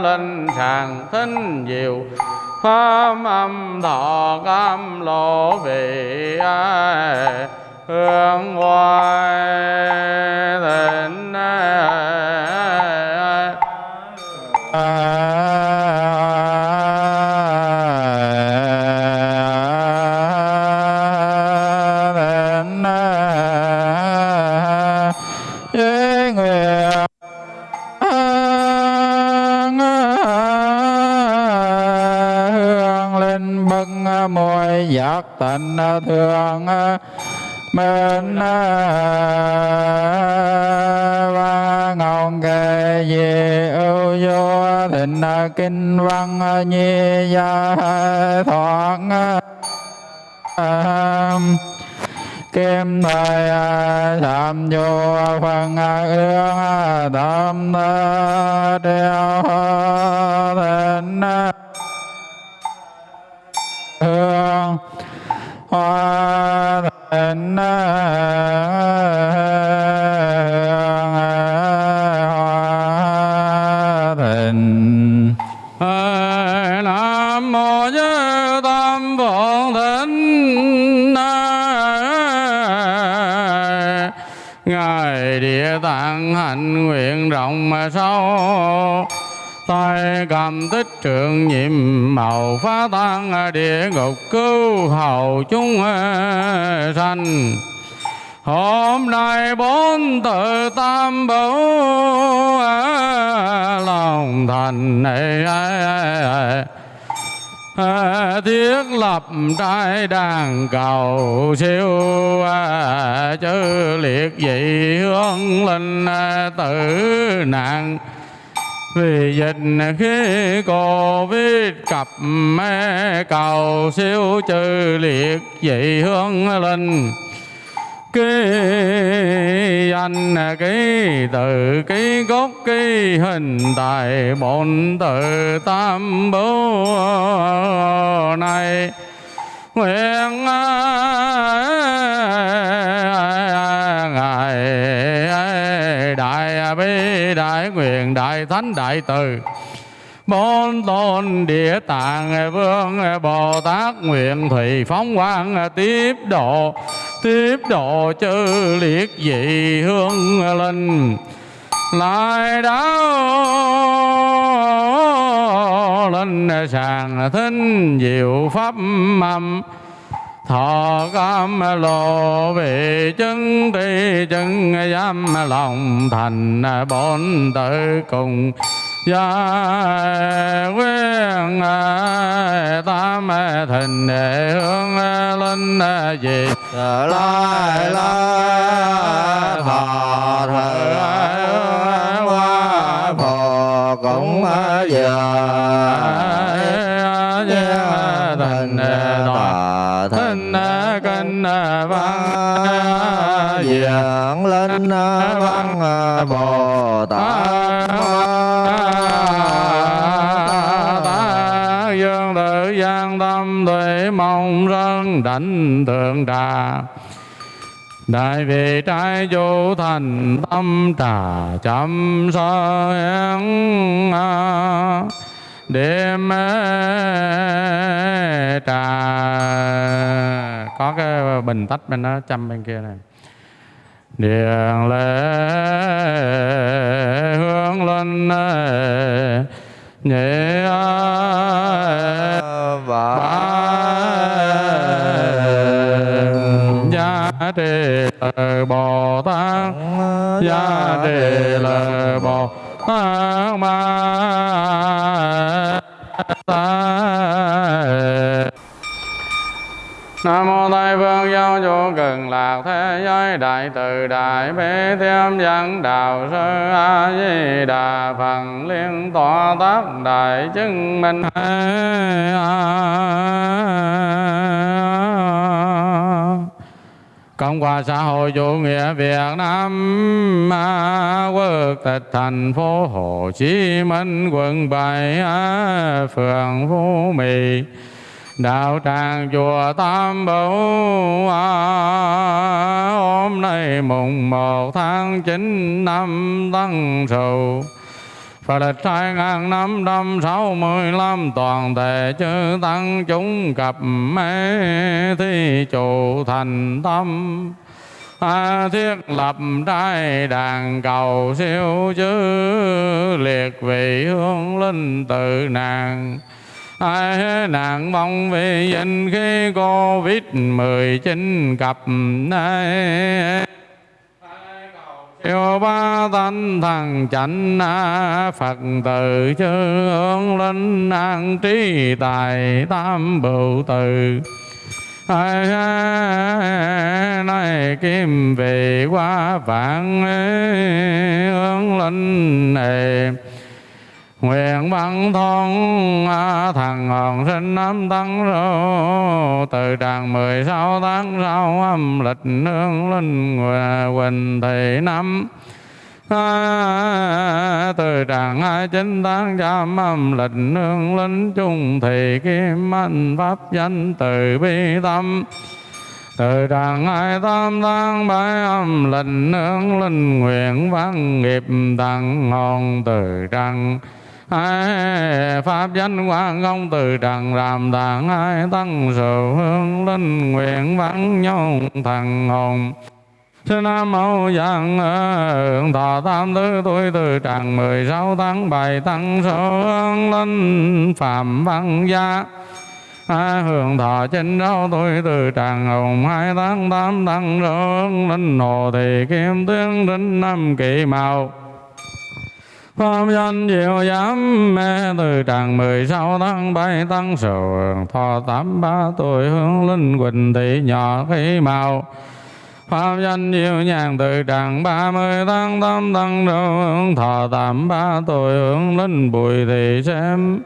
linh sàng thính diệu pháp âm thọ cam lộ về ai hương Minh và ngọn kề về ưu vô thịnh kinh văn nhi gia thoảng kim thời tham vô phần ương tâm đeo thịnh hương hoa Nam mô Ngài Địa Tạng hạnh nguyện rộng mà sâu tay cầm tích trượng nhiệm màu phá tan địa ngục cứu hầu chúng ờ, sanh. Hôm nay bốn tự tam bảo ờ, lòng thành này ờ, thiết lập trai đàn cầu siêu chư liệt vị hương linh tử nạn vì dịch khí Covid cặp mê cầu siêu trừ liệt vị hương linh ký anh ký từ ký gốc ký hình tại bổn tự tam bố này nguyện ngài đại à, bi đại, nguyện đại thánh đại từ. Bốn tôn địa tạng à, vương à, Bồ Tát, nguyện thủy phóng quang tiếp độ tiếp độ chư liệt dị hương linh. Lại đáo linh sàng thính diệu pháp mầm thọ cam lộ về chân ti chân giam lòng thành bốn tự cùng gia quyên tam thịnh hương linh gì lại la thọ thờ văn bồ tát dương tự gian tâm tuệ mong rân đảnh thượng trà Đại vị trái chủ thành tâm trà chăm soi hẹn đêm trà có cái bình tách bên đó chăm bên kia này điện lễ hướng lên nhẹ và gia trì lời bồ tát gia trì lời bồ tát ma tát Nam mô Tây Phương Giáo chủ cần lạc thế giới đại từ đại bi Thiêm dẫn đạo sư A Di Đà Phật liên Tòa tác đại chứng minh Cộng hòa xã hội chủ nghĩa Việt Nam à, quốc tịch thành phố Hồ Chí Minh quận 7 à, phường Phú Mỹ đạo tràng chùa Tam Bảo à, hôm nay mùng một tháng chín năm Tân Sửu. Phật lịch hai ngàn năm trăm sáu mươi lăm toàn thể chư tăng chúng cập mê thi chủ thành tâm. À, thiết lập trai đàn cầu siêu chư liệt vị hương linh tự nàng ai nạn mong vì danh khi covid 19 cập nay yêu ba thanh thằng chánh Phật tử chư hướng linh an trí tài tam bửu từ ai nay kim về qua vạn hướng linh này Nguyện bằng thôn thằng hòn sinh năm tăng rô. Từ tràng mười sáu tháng sau âm lịch nương linh quỳnh thị năm. À, từ tràng hai chín tháng trăm âm lịch nương linh trung thị kim anh pháp danh từ bi tâm. Từ tràng hai tám tháng bảy âm lịch nương linh nguyện văn nghiệp tặng hòn từ tràng pháp danh quang công từ trần làm tạng hai tăng sự hương linh nguyện vắng nhau thần hồn. Sư Nam Mâu Giang Hương Thọ Tam Thứ Tuổi Từ Tràng mười sáu tháng bảy Tăng Số Hương Linh Phạm Văn Gia. À, hưởng thọ trên rau tuổi từ tràng hồng hai tháng tám tăng rương linh hồ thì kim tướng đến năm kỳ màu. Pháp danh diệu giám mê, từ tràng mười sáu tháng bảy tăng sầu thọ tám ba tuổi, hướng linh quỳnh thị nhỏ khí màu. Pháp danh diệu nhàn, từ tràng ba mươi tháng tám tăng đầu hướng thọ tám ba tuổi, hướng linh bùi thị xem.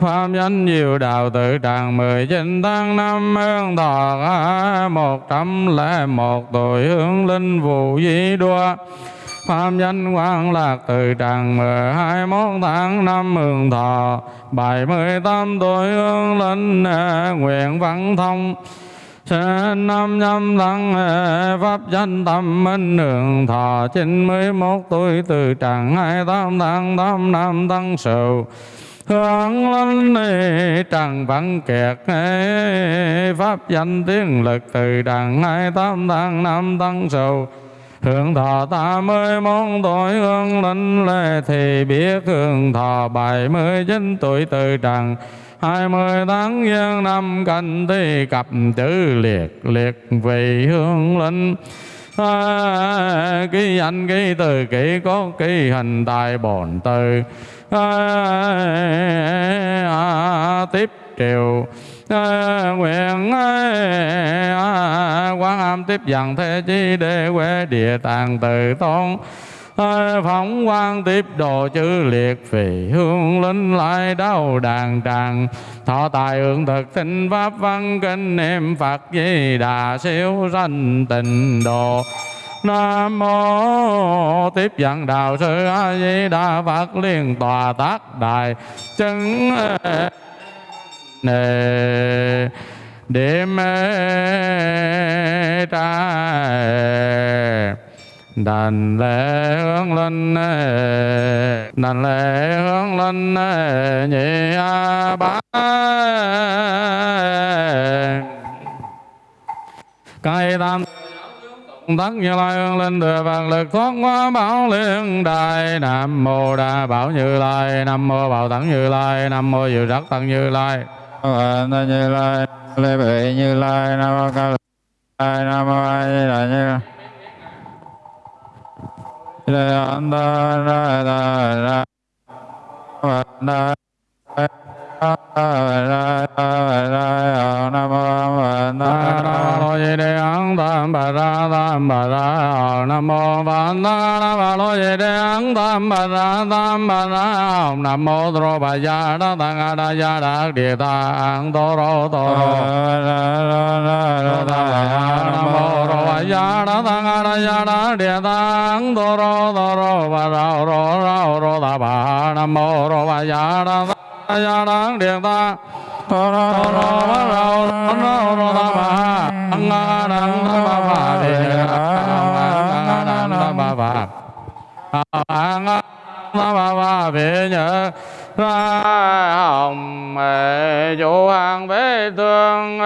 Pháp danh diệu đạo tự tràng mười chín tháng năm hướng thọ một trăm lẻ một tuổi, hướng linh vụ di đua. Pháp danh quang lạc từ tràng mười hai mốt tháng năm mường thọ, bảy mươi tám tuổi hương linh à, nguyện văn thông Sinh năm nhâm tháng à, pháp danh tâm minh đường thọ, chín mươi mốt tuổi từ tràng hai tám tháng tám năm tăng sửu hướng linh à, trần văn kiệt Pháp danh tiếng lực từ tràng hai tám tháng năm tăng sầu. Hương thọ tám mươi món tuổi hương linh lệ thì biết hương thọ bảy mươi chín tuổi từ trần. hai mươi tháng giêng năm canh thì cặp chữ liệt liệt vì hương linh à, ký anh ký từ ký có ký hình tài bổn từ. À, à, tiếp triều. Nguyện à, quán âm tiếp dần thế chi để quê địa tạng tự tôn. Phóng quang tiếp độ chữ liệt phì, hương linh lại đau đàn tràng. Thọ tài hưởng thực tinh pháp văn kinh niệm phật di đà siêu sanh tịnh độ. Nam mô tiếp dẫn đạo sư A Di Đà Phật liên tòa tác đại chứng nề. Điểm ta đàn lễ hướng linh đàn lễ hướng linh nhị bá. Cây tam tất như lai hương linh thừa vạn lực thoát hóa bảo liên đài. Nam mô đa bảo như lai, nam mô bảo tấn như lai, nam mô diệu rất tăng như lai. Phật như lai lê bị như lai nam mô ca lai nam mô a di đà như lai Lê an ta ra ta ra Phật đà nam mô Phật Nam mô Di Đê Nam mô Phật Nam mô Lô Di Đê Ấn Tam Bà Ra Tam Bà Ra Nam mô Tro Bà Gia Đa Tăng A Đa Gia Đa Địa Ta An Tô Rô Tô Rô Nam mô Rô Bà Gia Đa Tăng A Đa Gia Đa Địa Ta An Tô Rô Tô Rô Bà Ra Rô Ra Rô Ta Bà Nam mô Rô Bà Gia Đa Tăng A Gia Đa Địa Ta Tô ra ra ra ra Ra ra Rô Rô Ta Bà Ang A Đăng Ta Bà Bà Đề Ang A Đăng Ta Bà Bà Ang A Ta Bà Bà Về nhớ ra hồng mẹ chủ an bế tương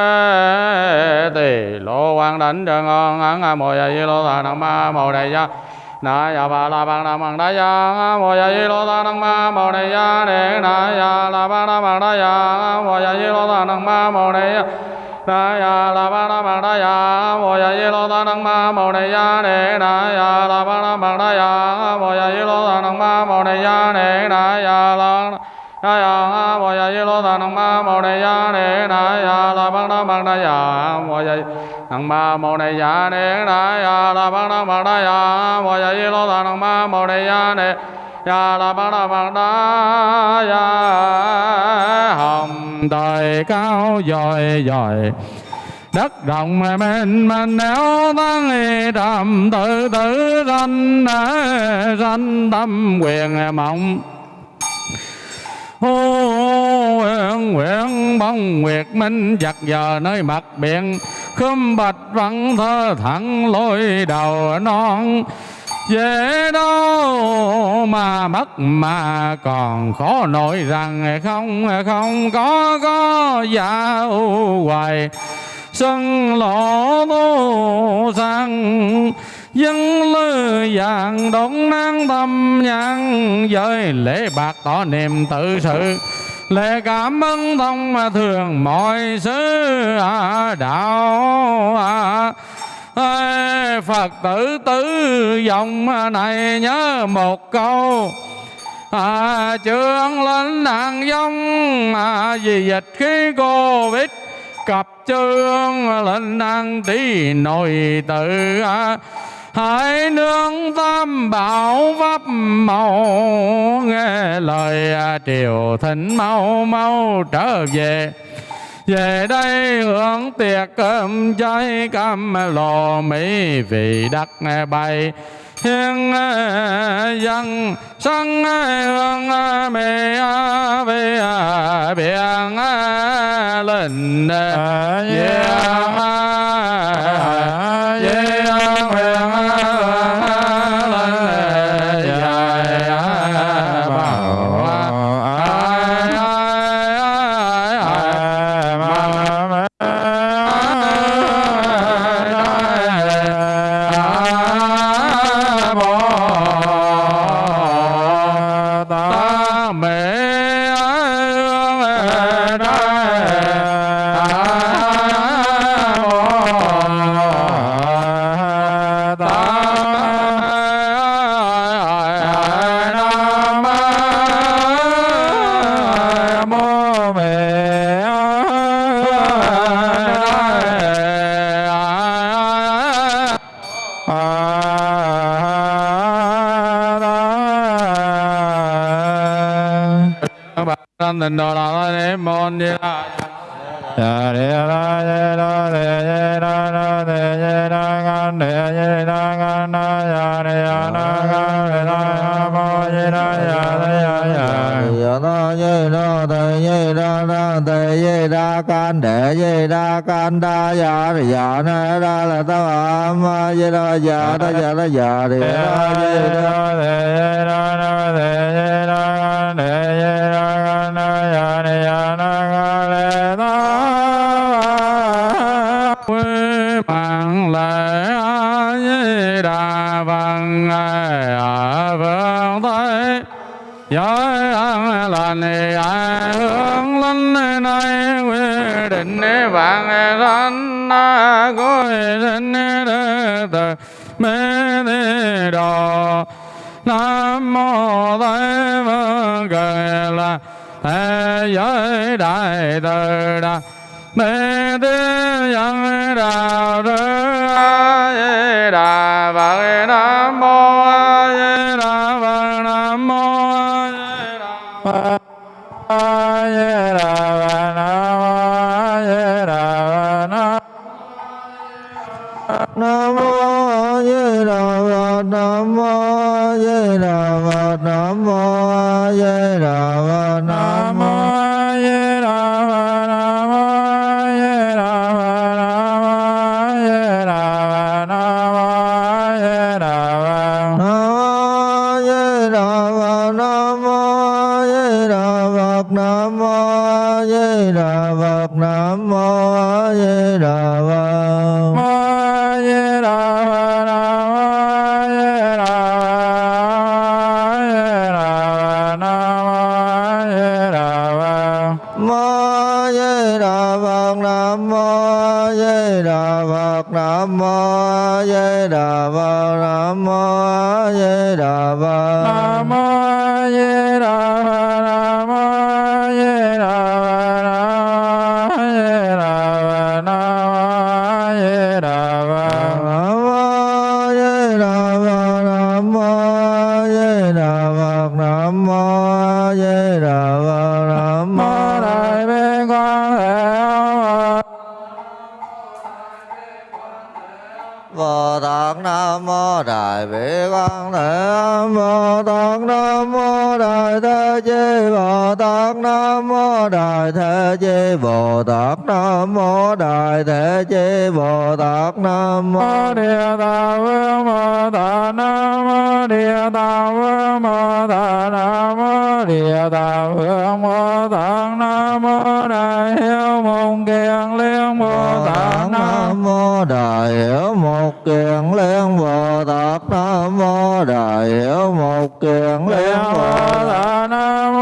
tỷ lô quang đánh trường ngon ăn a mồi a di lô ta nam ma mô đề gia na ya ba la ba na mang da ya mo ya yi lo da năng ma mo ne ya ne na ya la ba na mang da ya mo ya yi lo da năng ma mo ne ya na ya la ba na mang da ya mo ya yi lo da năng ma mo ne ya ne na ya la ba na mang da ya mo ya yi lo da năng ma mo ne ya ne na ya la na ya mo ya yi lo da năng ma mo ne ya ne na ya la ba na mang da ya mo ya năng ma mô ni ya ni na ya la ba na mang da ya mô ya di lô ta năng ma mô ni ya ni ya la ba na mang da ya hồng đời cao dồi dồi. Đất rộng mà mênh mang néo tăng trầm, tự tử sanh danh tâm quyền mộng hô nguyện nguyện bông nguyệt minh giặc giờ nơi mặt biển. Khum bạch văn thơ thẳng lối đầu non. Dễ đâu mà mất mà còn khó nổi rằng không không có có dạo hoài. Sân lỗ tô sang dân lư vàng đón nang tâm nhang giới lễ bạc tỏ niềm tự sự. Lễ cảm ơn thông thường mọi sứ à, đạo à, Ê, Phật tử tứ dòng này nhớ một câu à, Trương lên nàng dông à, Vì dịch khí Covid. Cặp trương lên nàng tí nội tự à, Hãy nương tam bảo pháp màu Nghe lời à, triều thịnh mau mau trở về. Về đây hưởng tiệc cơm cháy cam lò mỹ vị đất bay hiên dân sân hương mê về biển lên yeah. yeah nên đó là la đế môn ni la Ya de la de la de de la la de de la gan de de la gan na ya de ya na ga de la ba de la ya de ya ya ya na ye la de ye la na de ye la gan de ye la gan da ya de ya na la la ta ma ma ye la ya da ya la ya de ya ye la de ye la na de ye la gan de ai ngài a phật thế giới an lành ai hướng linh này quy định vạn sanh cõi sinh đệ tử mê đi đồ nam mô tây phương cực là thế giới đại từ đà mê tư nhân đạo nam mô a di đà phật nam mô a di đà phật nam mô Nam mô Đại Thế Chí Bồ Tát Nam mô Đại Thế Chí Bồ Tát Nam mô Địa Tạng Vương Bồ Tát Nam mô Địa Tạng Vương Bồ Tát Nam mô Địa Tạng Vương Bồ Tát Nam mô Đại Hiếu Môn Kiền Liên Bồ Tát Nam mô Đại Hiếu Một Kiền Liên Bồ Tát Nam mô Đại Hiếu Một Kiền Liên Bồ Tát Nam mô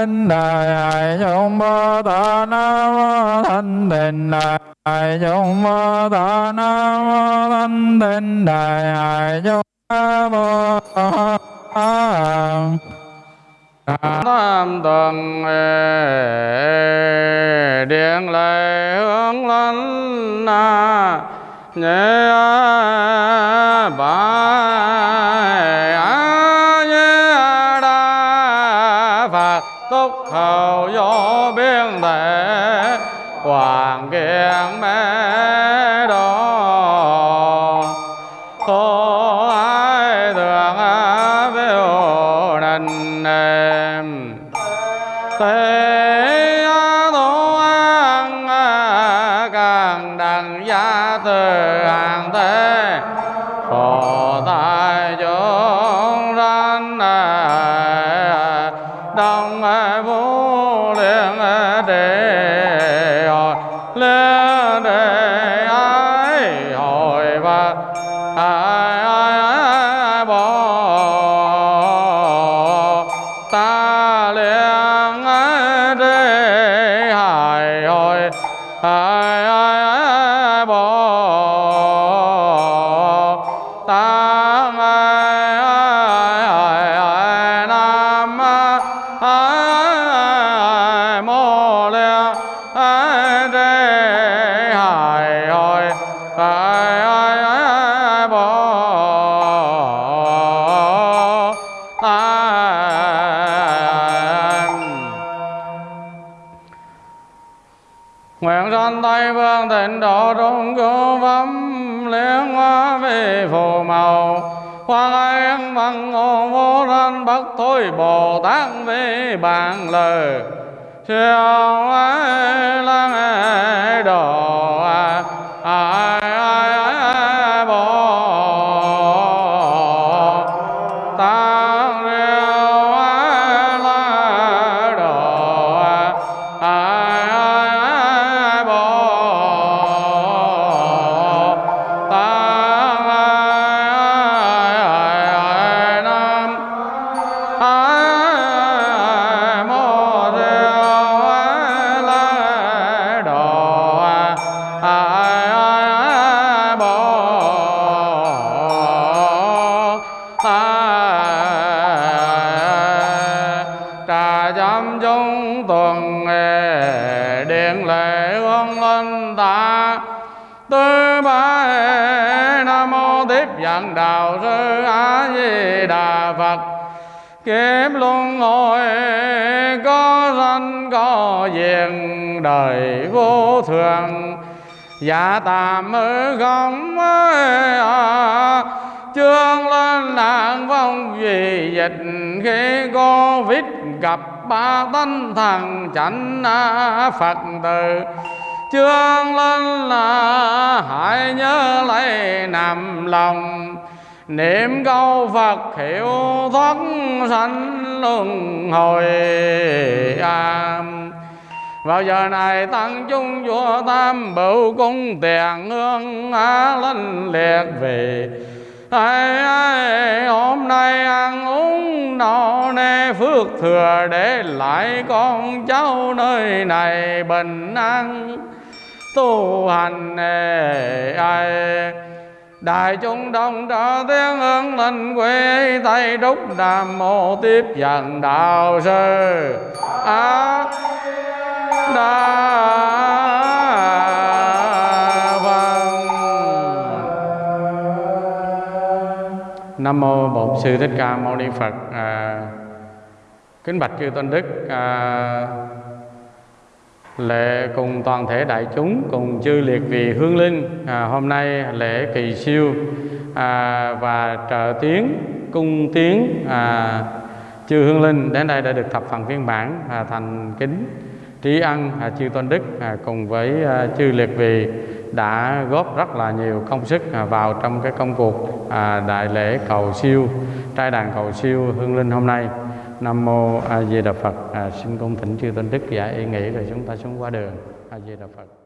Thanh Đại chúng Bồ Tát Nam mô Thanh Tịnh Đại chúng Bồ Tát Nam mô Thanh Tịnh Đại Hải Dung Bồ Tát. Tam tuần điện lệ hướng lên na nhẹ ba bằng lời. Theo kiếm luân hồi có sanh có diện đời vô thường. Dạ tạm ư không à, chương lên nạn vong vì dịch. Khi covid gặp ba tinh thần chánh à, phật tử chương lên là hãy nhớ lấy nằm lòng niệm câu Phật hiệu thoát sanh luân hồi à. vào giờ này tăng chung vua tam bửu cung tiền hương á linh liệt về ai ai, hôm nay ăn uống nọ nê phước thừa để lại con cháu nơi này bình an tu hành ai đại chúng đông trợ tiếng hương linh quê tây đúc nam mô tiếp dẫn đạo sư a đà nam mô bổn sư thích ca mâu ni phật. À, kính bạch chư tôn đức. À, lễ cùng toàn thể đại chúng cùng chư liệt vị hương linh à, hôm nay lễ kỳ siêu à, và trợ tiến cung tiến à, chư hương linh đến đây đã được thập phần phiên bản à, thành kính trí ân à, chư tôn đức à, cùng với à, chư liệt vị đã góp rất là nhiều công sức à, vào trong cái công cuộc à, đại lễ cầu siêu trai đàn cầu siêu hương linh hôm nay nam mô a di đà phật. À, xin cung thỉnh chư tôn đức giải ý nghĩ rồi chúng ta xuống qua đường. A di đà phật.